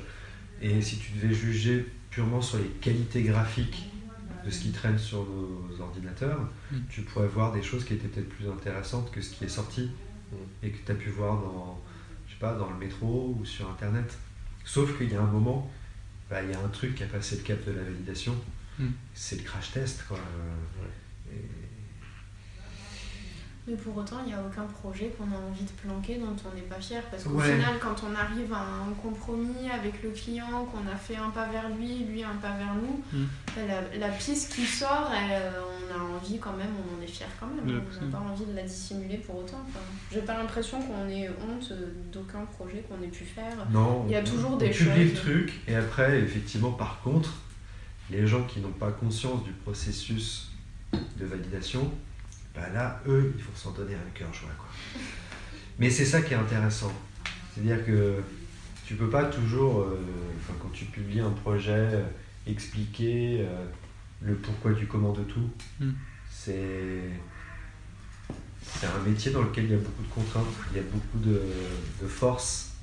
et si tu devais juger purement sur les qualités graphiques de ce qui traîne sur nos ordinateurs, Mm. tu pourrais voir des choses qui étaient peut-être plus intéressantes que ce qui est sorti et que tu as pu voir dans, je sais pas, dans le métro ou sur Internet. Sauf qu'il y a un moment, bah, il y a un truc qui a passé le cap de la validation, Hmm. c'est le crash test. Quoi. Et- Mais pour autant, il n'y a aucun projet qu'on a envie de planquer dont on n'est pas fier. Parce qu'au Ouais. final, quand on arrive à un compromis avec le client, qu'on a fait un pas vers lui, lui un pas vers nous, Mm. la, la piste qui sort, elle, on a envie quand même, on en est fier quand même. Ouais, on n'a pas envie de la dissimuler pour autant. Enfin, J'ai pas l'impression qu'on ait honte d'aucun projet qu'on ait pu faire. Non, Il y a on- toujours on des publie le choses. truc et après, effectivement, par contre, les gens qui n'ont pas conscience du processus de validation, bah là, eux, il faut s'en donner un cœur joie. Quoi. Mais c'est ça qui est intéressant. C'est-à-dire que tu peux pas toujours, euh, enfin, quand tu publies un projet, euh, expliquer euh, le pourquoi du comment de tout. Mm. C'est c'est un métier dans lequel il y a beaucoup de contraintes, il y a beaucoup de, de force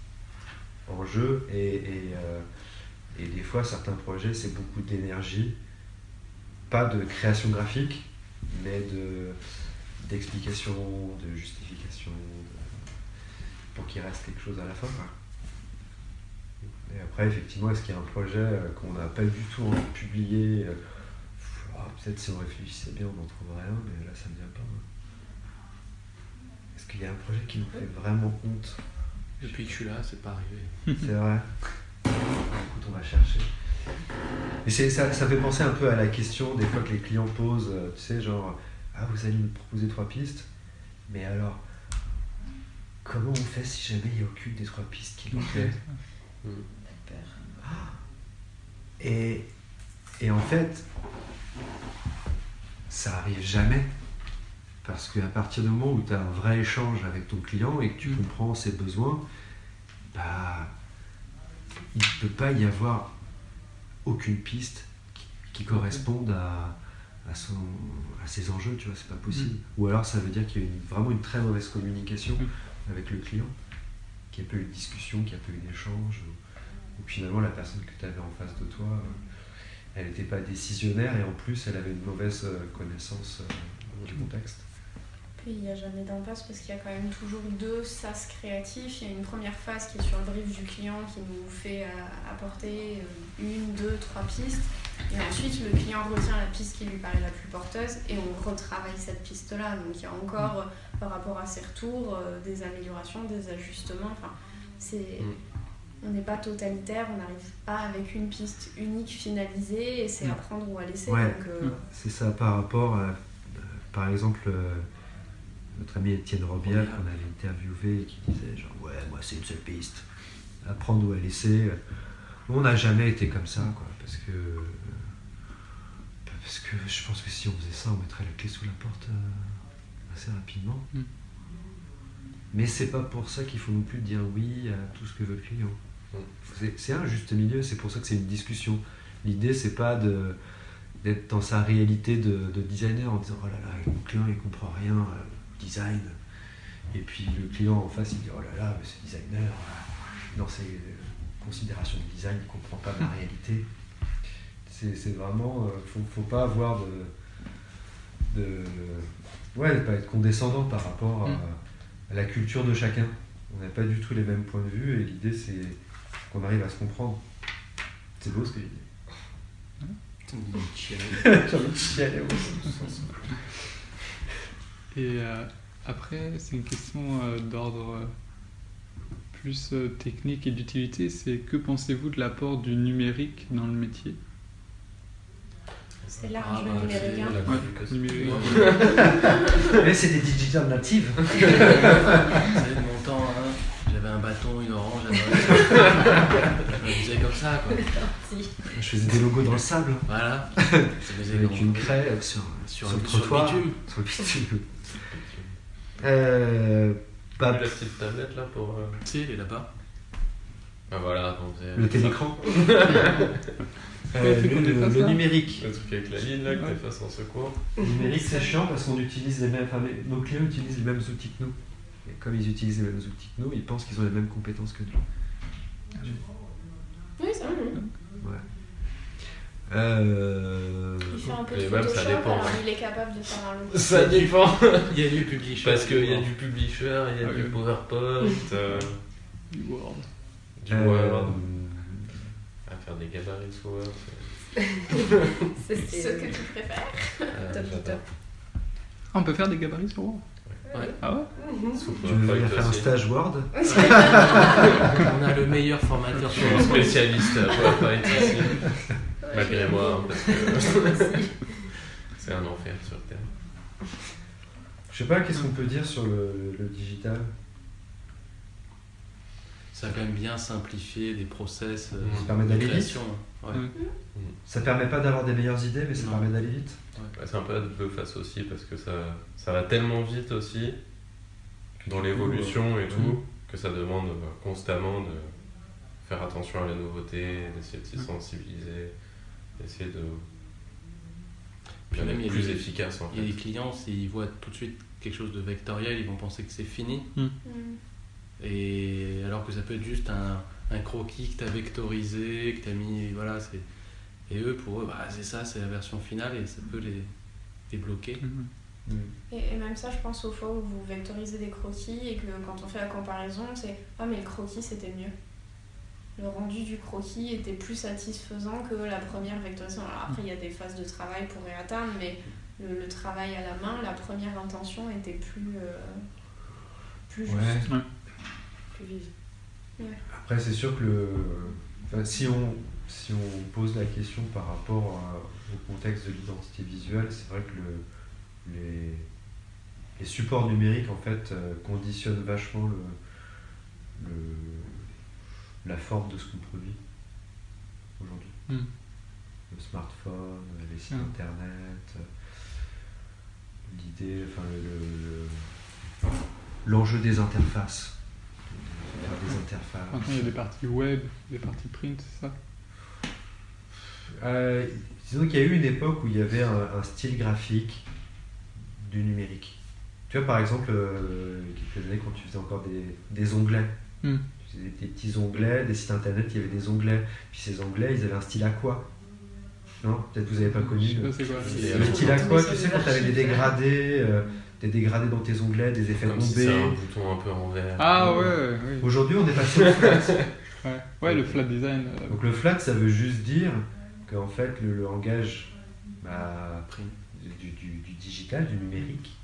en jeu et, et, et des fois certains projets c'est beaucoup d'énergie, pas de création graphique, mais de d'explication, de justification, de- pour qu'il reste quelque chose à la fin. Et après effectivement est-ce qu'il y a un projet euh, qu'on n'a pas du tout envie de publier euh, ah, Peut-être si on réfléchissait bien on en trouverait un, mais là ça ne vient pas. hein. Est-ce qu'il y a un projet qui nous fait vraiment honte? Depuis que je suis là, c'est pas arrivé. C'est vrai? Écoute, on va chercher. Mais c'est- ça, ça fait penser un peu à la question des fois que les clients posent, euh, tu sais, genre, ah, vous allez me proposer trois pistes, mais alors, comment on fait si jamais il n'y a aucune des trois pistes qui nous plaît et, et en fait, ça arrive jamais. Parce qu'à partir du moment où tu as un vrai échange avec ton client et que tu Mm. comprends ses besoins, bah, il ne peut pas y avoir aucune piste qui, qui corresponde à, à, son, à ses enjeux, tu vois, c'est pas possible. Ou alors ça veut dire qu'il y a une- vraiment une très mauvaise communication Mm. avec le client, qu'il n'y a pas eu de discussion, qu'il n'y a pas eu d'échange, ou, finalement la personne que tu avais en face de toi, euh, elle n'était pas décisionnaire et en plus elle avait une mauvaise euh, connaissance euh, du contexte. Puis il n'y a jamais d'impasse parce qu'il y a quand même toujours deux sas créatifs. Il y a une première phase qui est sur le brief du client qui nous fait euh, apporter euh, une, deux, trois pistes. Et ensuite, le client retient la piste qui lui paraît la plus porteuse et on retravaille cette piste-là. Donc il y a encore, euh, par rapport à ces retours, des améliorations, des ajustements. Enfin, c'est... On n'est pas totalitaire, on n'arrive pas avec une piste unique finalisée et c'est Mm. à prendre ou à laisser. Ouais. Euh, C'est ça par rapport à, par exemple, notre ami Étienne Robial qu'on avait interviewé et qui disait genre ouais moi c'est une seule piste, à prendre ou à laisser. On n'a jamais été comme ça quoi, parce que parce que je pense que si on faisait ça on mettrait la clé sous la porte euh, assez rapidement. Mm. Mais c'est pas pour ça qu'il faut non plus dire oui à tout ce que veut le client. Mm. C'est- un juste milieu, c'est pour ça que c'est une discussion. L'idée c'est pas de d'être dans sa réalité de, de designer en disant oh là là mon client il comprend rien euh, design. Et puis le client en face il dit oh là là mais ce designer euh, dans ses euh, considérations de design il comprend pas ma réalité. C'est c'est vraiment euh, faut, faut pas avoir de de ouais pas être condescendant par rapport à, Mm. à la culture de chacun. On n'a pas du tout les mêmes points de vue et l'idée c'est qu'on arrive à se comprendre. C'est beau ce que j'ai dit Putain, il j'ai envie de chialer aussi. Et euh, après, c'est une question euh, d'ordre euh, plus euh, technique et d'utilité. C'est que pensez-vous de l'apport du numérique dans le métier? C'est large Ah, le bah, numérique. c'est hein. la Ouais, communication. numérique. Mais c'est des digital natives. Vous savez, de mon temps, hein, j'avais un bâton, une orange, un Je comme ça, quoi. Je faisais des logos dans le sable, Voilà. Avec une craie sur, sur, sur le un- sur trottoir. bitume. Sur le bitume. Euh, pas la petite tablette là pour. euh, Si, il est là-bas. Ah voilà, faisait. le télécran. Euh, le, le ça. numérique. Le truc avec la ligne là que Ouais. t'es face en secours. Le numérique, c'est chiant parce qu'on utilise les mêmes. Enfin, les- nos clients utilisent les mêmes outils que nous. Et comme ils utilisent les mêmes outils que nous, ils pensent qu'ils ont les mêmes compétences que nous. Oui, c'est vrai. Ouais. Euh... Il fait un peu de Et même, ça Photoshop, dépend, alors il est capable de faire un logo. Ça dépend Il y a du publisher. Parce qu'il y a du publisher, il y a Ah du oui. PowerPoint. euh, Du Word. Du Euh, Word, à faire des gabarits sur Word. c'est- C'est Ce que tu préfères. euh, Top du j'adore. top. Ah, on peut faire des gabarits sur Word Ouais. Ah ouais Sous Tu veux venir faire un stage Word On a le meilleur formateur sur le spécialiste à PowerPoint ici, malgré moi, hein, parce que c'est un enfer sur Terre. Je sais pas, qu'est-ce qu'on peut dire sur le, le digital? Ça a quand même bien simplifié des process euh, Ça permet d'aller vite. Ouais. Ouais. Ça permet pas d'avoir des meilleures idées, mais ça Non. permet d'aller vite. Ouais, c'est un peu à double face aussi, parce que ça, ça va tellement vite aussi, dans l'évolution et tout, Mhm. que ça demande euh, constamment de faire attention à la nouveauté, d'essayer de s'y sensibiliser, d'essayer de Puis bien même, être il y a plus des- efficace en Il y a des clients, s'ils voient tout de suite quelque chose de vectoriel, ils vont penser que c'est fini. Mm. Et alors que ça peut être juste un, un croquis que tu as vectorisé, que tu as mis. Voilà, c'est. Et eux, pour eux, bah, c'est ça, c'est la version finale et ça peut les, les bloquer. Et, et même ça, je pense aux fois où vous vectorisez des croquis et que quand on fait la comparaison, c'est Ah, mais le croquis c'était mieux. Le rendu du croquis était plus satisfaisant que la première vectorisation. Alors après, il y a des phases de travail pour y atteindre, mais le, le travail à la main, la première intention était plus, euh, plus juste, Ouais. plus vive. Après, c'est sûr que le... enfin, si, on, si on pose la question par rapport à- au contexte de l'identité visuelle, c'est vrai que le, les, les supports numériques en fait euh, conditionnent vachement le, le, la forme de ce qu'on produit aujourd'hui. Mm. Le smartphone, les sites Mm. internet, l'idée, enfin le- le- l'enjeu des interfaces. Des interfaces. Maintenant, il y a des parties web, des parties print, c'est ça? Euh, disons qu'il y a eu une époque où il y avait un, un style graphique du numérique. Tu vois, par exemple, euh, quelques années quand tu faisais encore des, des onglets. Hmm. Des petits onglets, des sites internet, il y avait des onglets. Puis ces onglets, ils avaient un style aqua. Non Peut-être vous n'avez pas connu. Je sais le- pas c'est quoi. Le style aqua, tu sais, quand tu avais des dégradés, euh, des dégradés dans tes onglets, des effets Comme si c'est un bombés. bouton un peu en vert. Ah ouais, ouais, oui. Aujourd'hui, on est passé au flat. Ouais, ouais le flat design. euh, Donc le flat, ça veut juste dire qu'en fait, le, le langage bah, du, du- du digital, du numérique,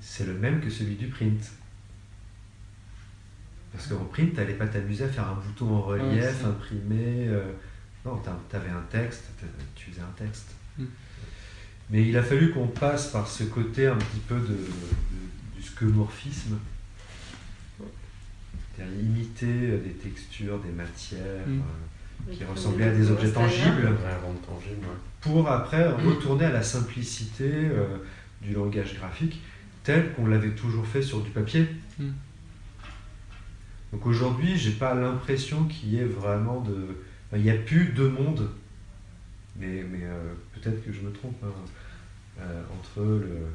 c'est le même que celui du print. Parce qu'en print, t'allais pas t'amuser à faire un bouton en relief, Ouais, imprimer. euh, non, t'as- t'avais un texte, tu faisais un texte. Mm. Mais il a fallu qu'on passe par ce côté un petit peu de, de- du skeuomorphisme. C'est-à-dire imiter euh, des textures, des matières Mm. euh, qui ressemblaient à des objets tangibles tangible, pour après retourner à la simplicité euh, du langage graphique tel qu'on l'avait toujours fait sur du papier. Mm. Donc aujourd'hui, j'ai pas l'impression qu'il y ait vraiment de. enfin, il n'y a plus deux mondes, mais, mais euh, peut-être que je me trompe, hein, euh, entre le,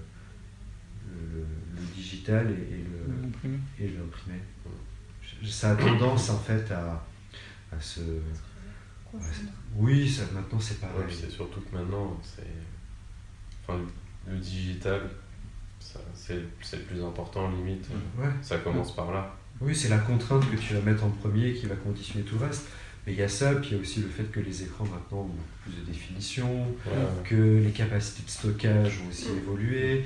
le, le digital et, et le, imprimé. et l'imprimé. Ça a tendance en fait à, à se. Oui, ça, maintenant c'est Ouais, pareil. puis c'est surtout que maintenant, c'est. Enfin, le, digital, ça- c'est c'est le plus important, limite. Ouais. Ça commence par là. Oui, c'est la contrainte que tu vas mettre en premier qui va conditionner tout le reste. Mais il y a ça, puis il y a aussi le fait que les écrans maintenant ont beaucoup plus de définition, Voilà. que les capacités de stockage ont aussi évolué,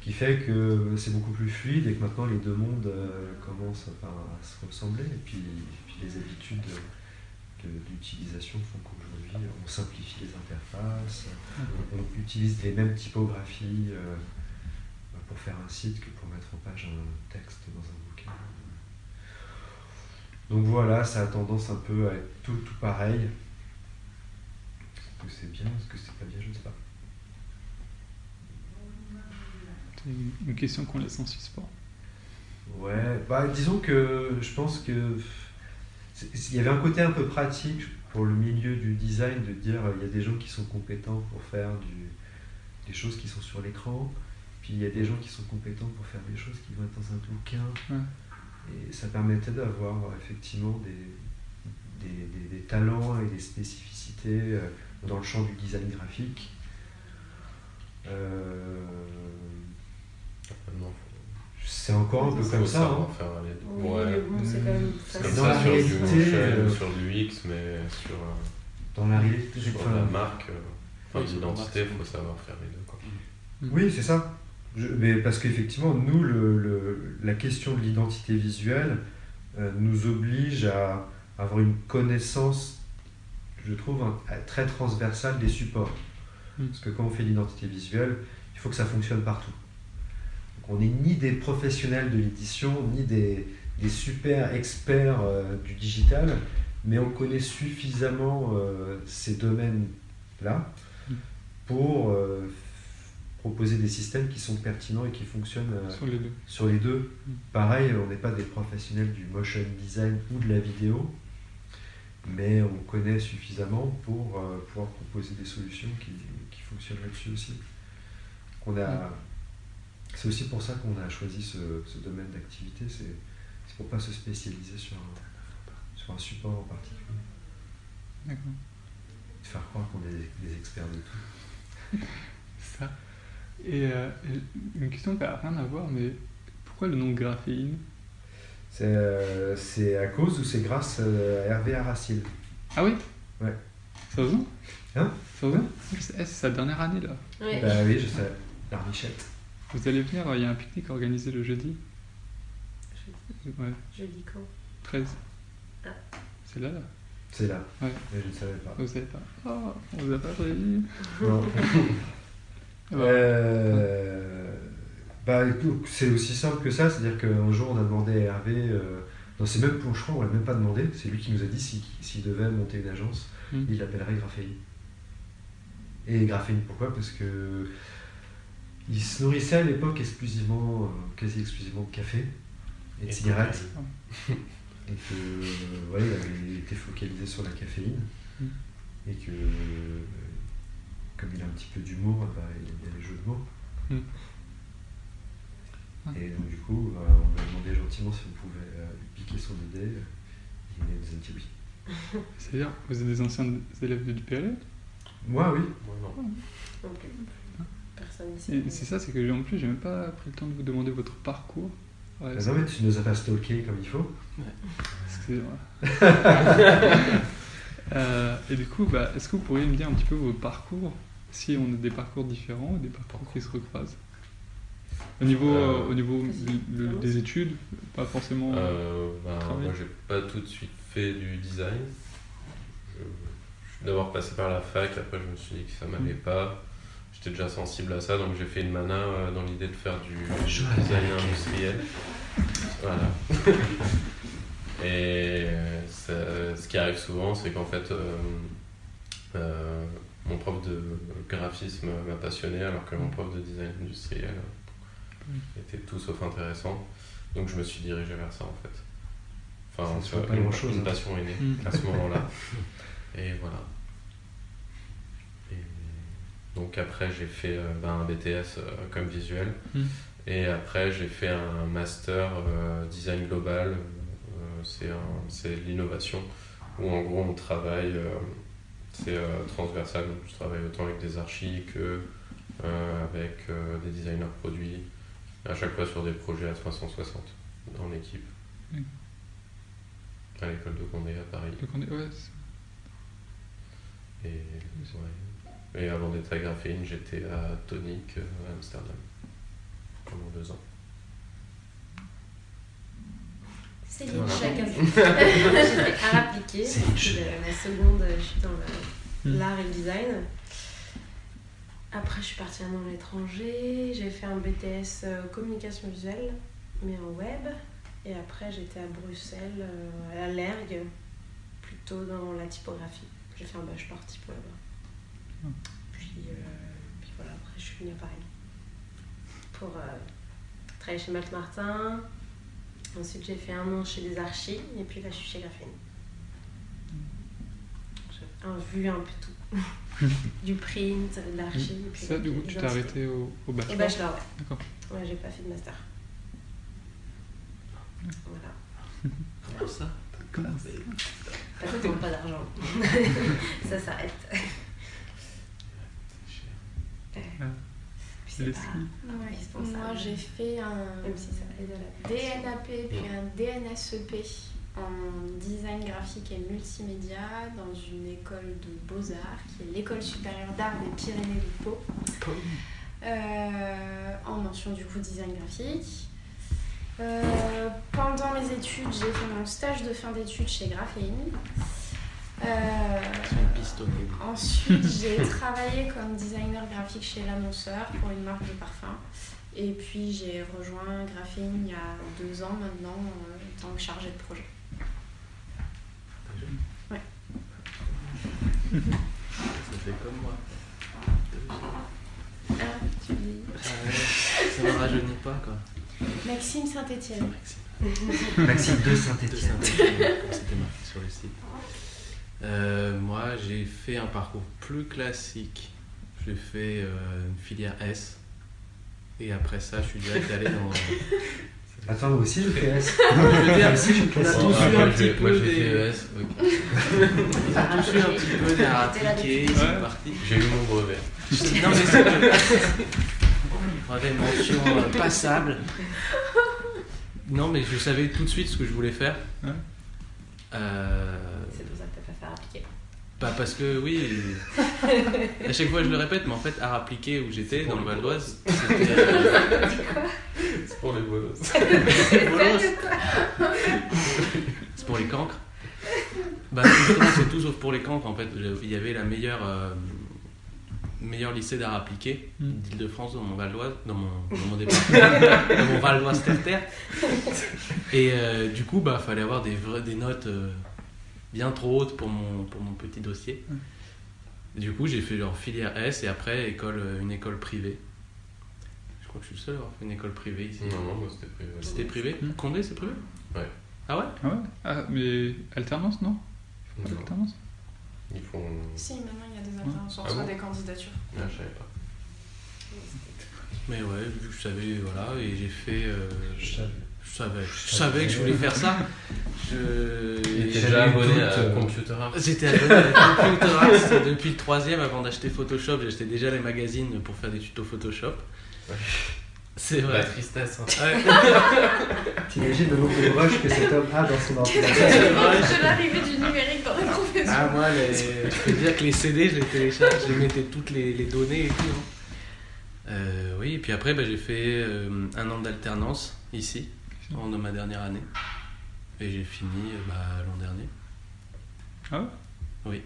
qui fait que c'est beaucoup plus fluide et que maintenant les deux mondes euh, commencent à se ressembler. Et puis, puis les habitudes de- d'utilisation font qu'aujourd'hui on simplifie les interfaces, on utilise les mêmes typographies euh, pour faire un site que pour mettre en page un texte dans un. Donc voilà, ça a tendance un peu à être tout, tout pareil. Est-ce que c'est bien, est-ce que c'est pas bien, je ne sais pas. C'est une- question qu'on laisse en suspens. Ouais, bah disons que je pense que il y avait un côté un peu pratique pour le milieu du design de dire euh, il y a des gens qui sont compétents pour faire du, des choses qui sont sur l'écran, puis il y a des gens qui sont compétents pour faire des choses qui vont être dans un bouquin. Ouais. Et ça permettait d'avoir euh, effectivement des, des, des- des talents et des spécificités euh, dans le champ du design graphique. Euh, c'est encore un peu comme ça. hein. faire les deux. Oui, Ouais. bon, c'est comme dans ça la sur du réalité, motion, euh, sur du X, mais sur, Dans la réalité, sur la marque, euh, enfin, l'identité, il faut savoir faire les deux. Quoi. Oui, c'est ça. Je- mais parce qu'effectivement, nous, le, le- la question de l'identité visuelle euh, nous oblige à avoir une connaissance, je trouve, un- très transversale des supports. Mm. Parce que quand on fait l'identité visuelle, il faut que ça fonctionne partout. Donc, on n'est ni des professionnels de l'édition, ni des, des super experts euh, du digital, mais on connaît suffisamment euh, ces domaines-là Mm. pour euh, proposer des systèmes qui sont pertinents et qui fonctionnent euh, Sur les deux. sur les deux. Mm. Pareil, on n'est pas des professionnels du motion design ou de la vidéo, mais on connaît suffisamment pour euh, pouvoir proposer des solutions qui, qui fonctionnent là-dessus aussi. A, c'est aussi pour ça qu'on a choisi ce, ce domaine d'activité, c'est, c'est pour pas se spécialiser sur un, sur un support en particulier, D'accord. de faire croire qu'on est des, des experts de tout. Ça. Et, euh, et une question qui n'a rien à voir, mais pourquoi le nom graphéine? C'est, euh, c'est à cause ou c'est grâce euh, à Hervé Aracil Ah oui? Ouais. Ça vous Hein? Ça vous c'est, eh, c'est sa dernière année là. Ouais. Bah oui, je sais, l'arbichette. Vous allez venir, il y a un pique-nique organisé le jeudi. Ouais, Je dis quand? 13. Ah. C'est là là? C'est là, Ouais. mais je ne savais pas. Vous savez pas. Oh, on vous a pas prévenu. Non. Euh, bah, c'est aussi simple que ça, c'est-à-dire qu'un jour on a demandé à Hervé, euh, non c'est même, je crois on l'a même pas demandé, c'est lui qui nous a dit si- s'il devait monter une agence, Hmm. il l'appellerait Graphéine. Et Graphéine pourquoi? Parce que il se nourrissait à l'époque exclusivement, euh, quasi exclusivement de café et de Et cigarettes. Et que euh, ouais, il avait été focalisé sur la caféine. Mm. Et que comme il a un petit peu d'humour, bah, il aime bien les jeux de mots. Mm. Ah. Et donc du coup, euh, on lui a demandé gentiment si on pouvait euh, lui piquer son idée. Il nous a dit oui. C'est-à-dire, vous êtes des anciens élèves du PLE Moi oui. Moi, non. Personne ici. Et c'est ça, c'est que j'ai- en plus, j'ai même pas pris le temps de vous demander votre parcours. Ouais, Ah non mais tu nous as pas stalké comme il faut. Excusez-moi. Euh, et du coup, bah, est-ce que vous pourriez me dire un petit peu votre parcours? Si on a des parcours différents, des parcours qui se recroisent Au niveau, Euh, euh, au niveau des études, pas forcément. Euh, ben, moi, j'ai pas tout de suite fait du design. Je, je suis d'abord passé par la fac, après je me suis dit que ça m'allait pas. J'étais déjà sensible à ça, donc j'ai fait une mana euh, dans l'idée de faire du Je design industriel. Voilà. Et ça- ce qui arrive souvent, c'est qu'en fait, euh, euh, mon prof de graphisme m'a passionné, alors que mon prof de design industriel était tout sauf intéressant. Donc je me suis dirigé vers ça en fait. Enfin, Ça pas une, hein. passion est née Mm. à ce moment-là. Et voilà. Et donc après, j'ai fait euh, ben, un BTS euh, comme visuel. Mm. Et après, j'ai fait un master euh, design global. Euh, c'est l'innovation où en gros on travaille, c'est euh, transversal. Donc je travaille autant avec des archis que euh, avec euh, des designers produits, à chaque fois sur des projets à 360 en équipe. Mm. À l'école de Condé à Paris. Ouais, Et, ouais. Et avant d'être à Graphene, j'étais à Tonic à Amsterdam pendant deux ans. C'est Voilà. chacun. Lié. la, seconde, je suis dans la- Mm. l'art et le design. Après, je suis partie un an à l'étranger. J'ai fait un BTS euh, communication visuelle, mais en web. Et après, j'étais à Bruxelles, euh, à l'ERG, plutôt dans la typographie. J'ai fait un bachelor typo là-bas. Mm. Puis, euh, puis voilà, après, je suis venue à Paris pour euh, travailler chez Mac Martin. Ensuite, j'ai fait un an chez des archis, et puis là, je suis chez Graphene. J'ai un- vu un peu tout. du print, de l'archi. et puis Ça, du coup, tu t'es arrêté au, au bachelor. Au bachelor, ouais. D'accord. Ouais, j'ai pas fait de master. Voilà. Comment ça Pas de temps, pas d'argent. ça s'arrête. Puis c'est pas skis. Ouais. Moi, j'ai fait un Même si ça aide à la DNAP puis un DNSEP en design graphique et multimédia dans une école de beaux-arts qui est l'école supérieure d'art des Pyrénées du Pau. Euh, en mention du coup design graphique. Euh, pendant mes études, j'ai fait mon stage de fin d'études chez Graphéine. Euh. Ensuite, j'ai travaillé comme designer graphique chez l'annonceur pour une marque de parfum. Et puis, j'ai rejoint Graphene il y a deux ans maintenant en tant que chargée de projet. Ouais. Ça fait comme moi. Ah, tu dis. Ça ne rajeunit pas quoi. Maxime Saint-Etienne. Maxime. Maxime de Saint-Etienne. Comme c'était marqué sur le site. Euh, moi, j'ai fait un parcours plus classique. J'ai fait euh, une filière S. Et après ça, je suis direct allé dans. Attends, moi aussi je fais S. Je veux dire, aussi, je on a tous eu un petit peu j'ai fait des. ES, ok. On a tous eu un petit peu des à appliquer, ils sont partis. J'ai eu mon brevet. Non mais c'est. J'avais mention euh, passable. Non mais je savais tout de suite ce que je voulais faire. Euh, C'est pour ça que t'as pas fait appliquer. Bah parce que oui, à chaque fois je le répète, mais en fait art appliqué où j'étais dans le Val d'Oise, c'était euh, pour les bolos. c'est pour les cancres. Bah justement c'est tout sauf pour les cancres en fait. Il y avait la meilleure euh, meilleur lycée d'art appliqué Mm. d'Île-de-France dans mon Val d'Oise, dans mon, dans mon département, dans mon Val d'Oise terre Et euh, du coup bah fallait avoir des vrais, des notes euh, bien trop hautes pour mon pour mon petit dossier. Du coup j'ai fait genre filière S et après école euh, une école privée. Je crois que je suis le seul à avoir fait une école privée ici. Non, non, moi c'était prévu. C'était privé Mm. Condé c'est privé Ouais. Ah ouais Ah ouais Ah, mais alternance, non Pas Non, d'alternance Ils font. Si, maintenant il y a des alternances, on Ah reçoit bon des candidatures. Ah, je savais pas. Mais ouais, vu que je savais, voilà, et j'ai fait. euh, Je je savais. savais, je savais que je voulais faire ça. Je. J'avais déjà abonné à Computer Art. J'étais abonné à Computer Arts depuis le troisième avant d'acheter Photoshop. J'achetais déjà les magazines pour faire des tutos Photoshop. Ouais. C'est La vrai. tristesse. hein. Ouais. T'imagines le nombre de rushs que cet homme a dans son ordinateur C'est l'arrivée du numérique dans la profession. Ah, moi, les... je peux te dire que les CD, je les télécharge, je mettais toutes les, les données et tout. hein. Euh, oui, et puis après, bah, j'ai fait euh, un an d'alternance ici, pendant ma dernière année. Et j'ai fini euh, bah, l'an dernier. Ah ouais? Oui.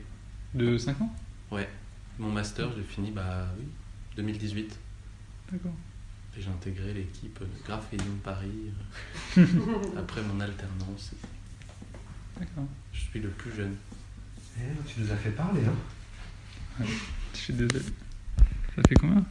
De 5 ans? Mon master, je l'ai fini, bah oui, 2018. D'accord. Et j'ai intégré l'équipe de Paris euh, après mon alternance. D'accord. Je suis le plus jeune. Eh, Tu nous as fait parler, hein Je suis désolé. Ça fait combien?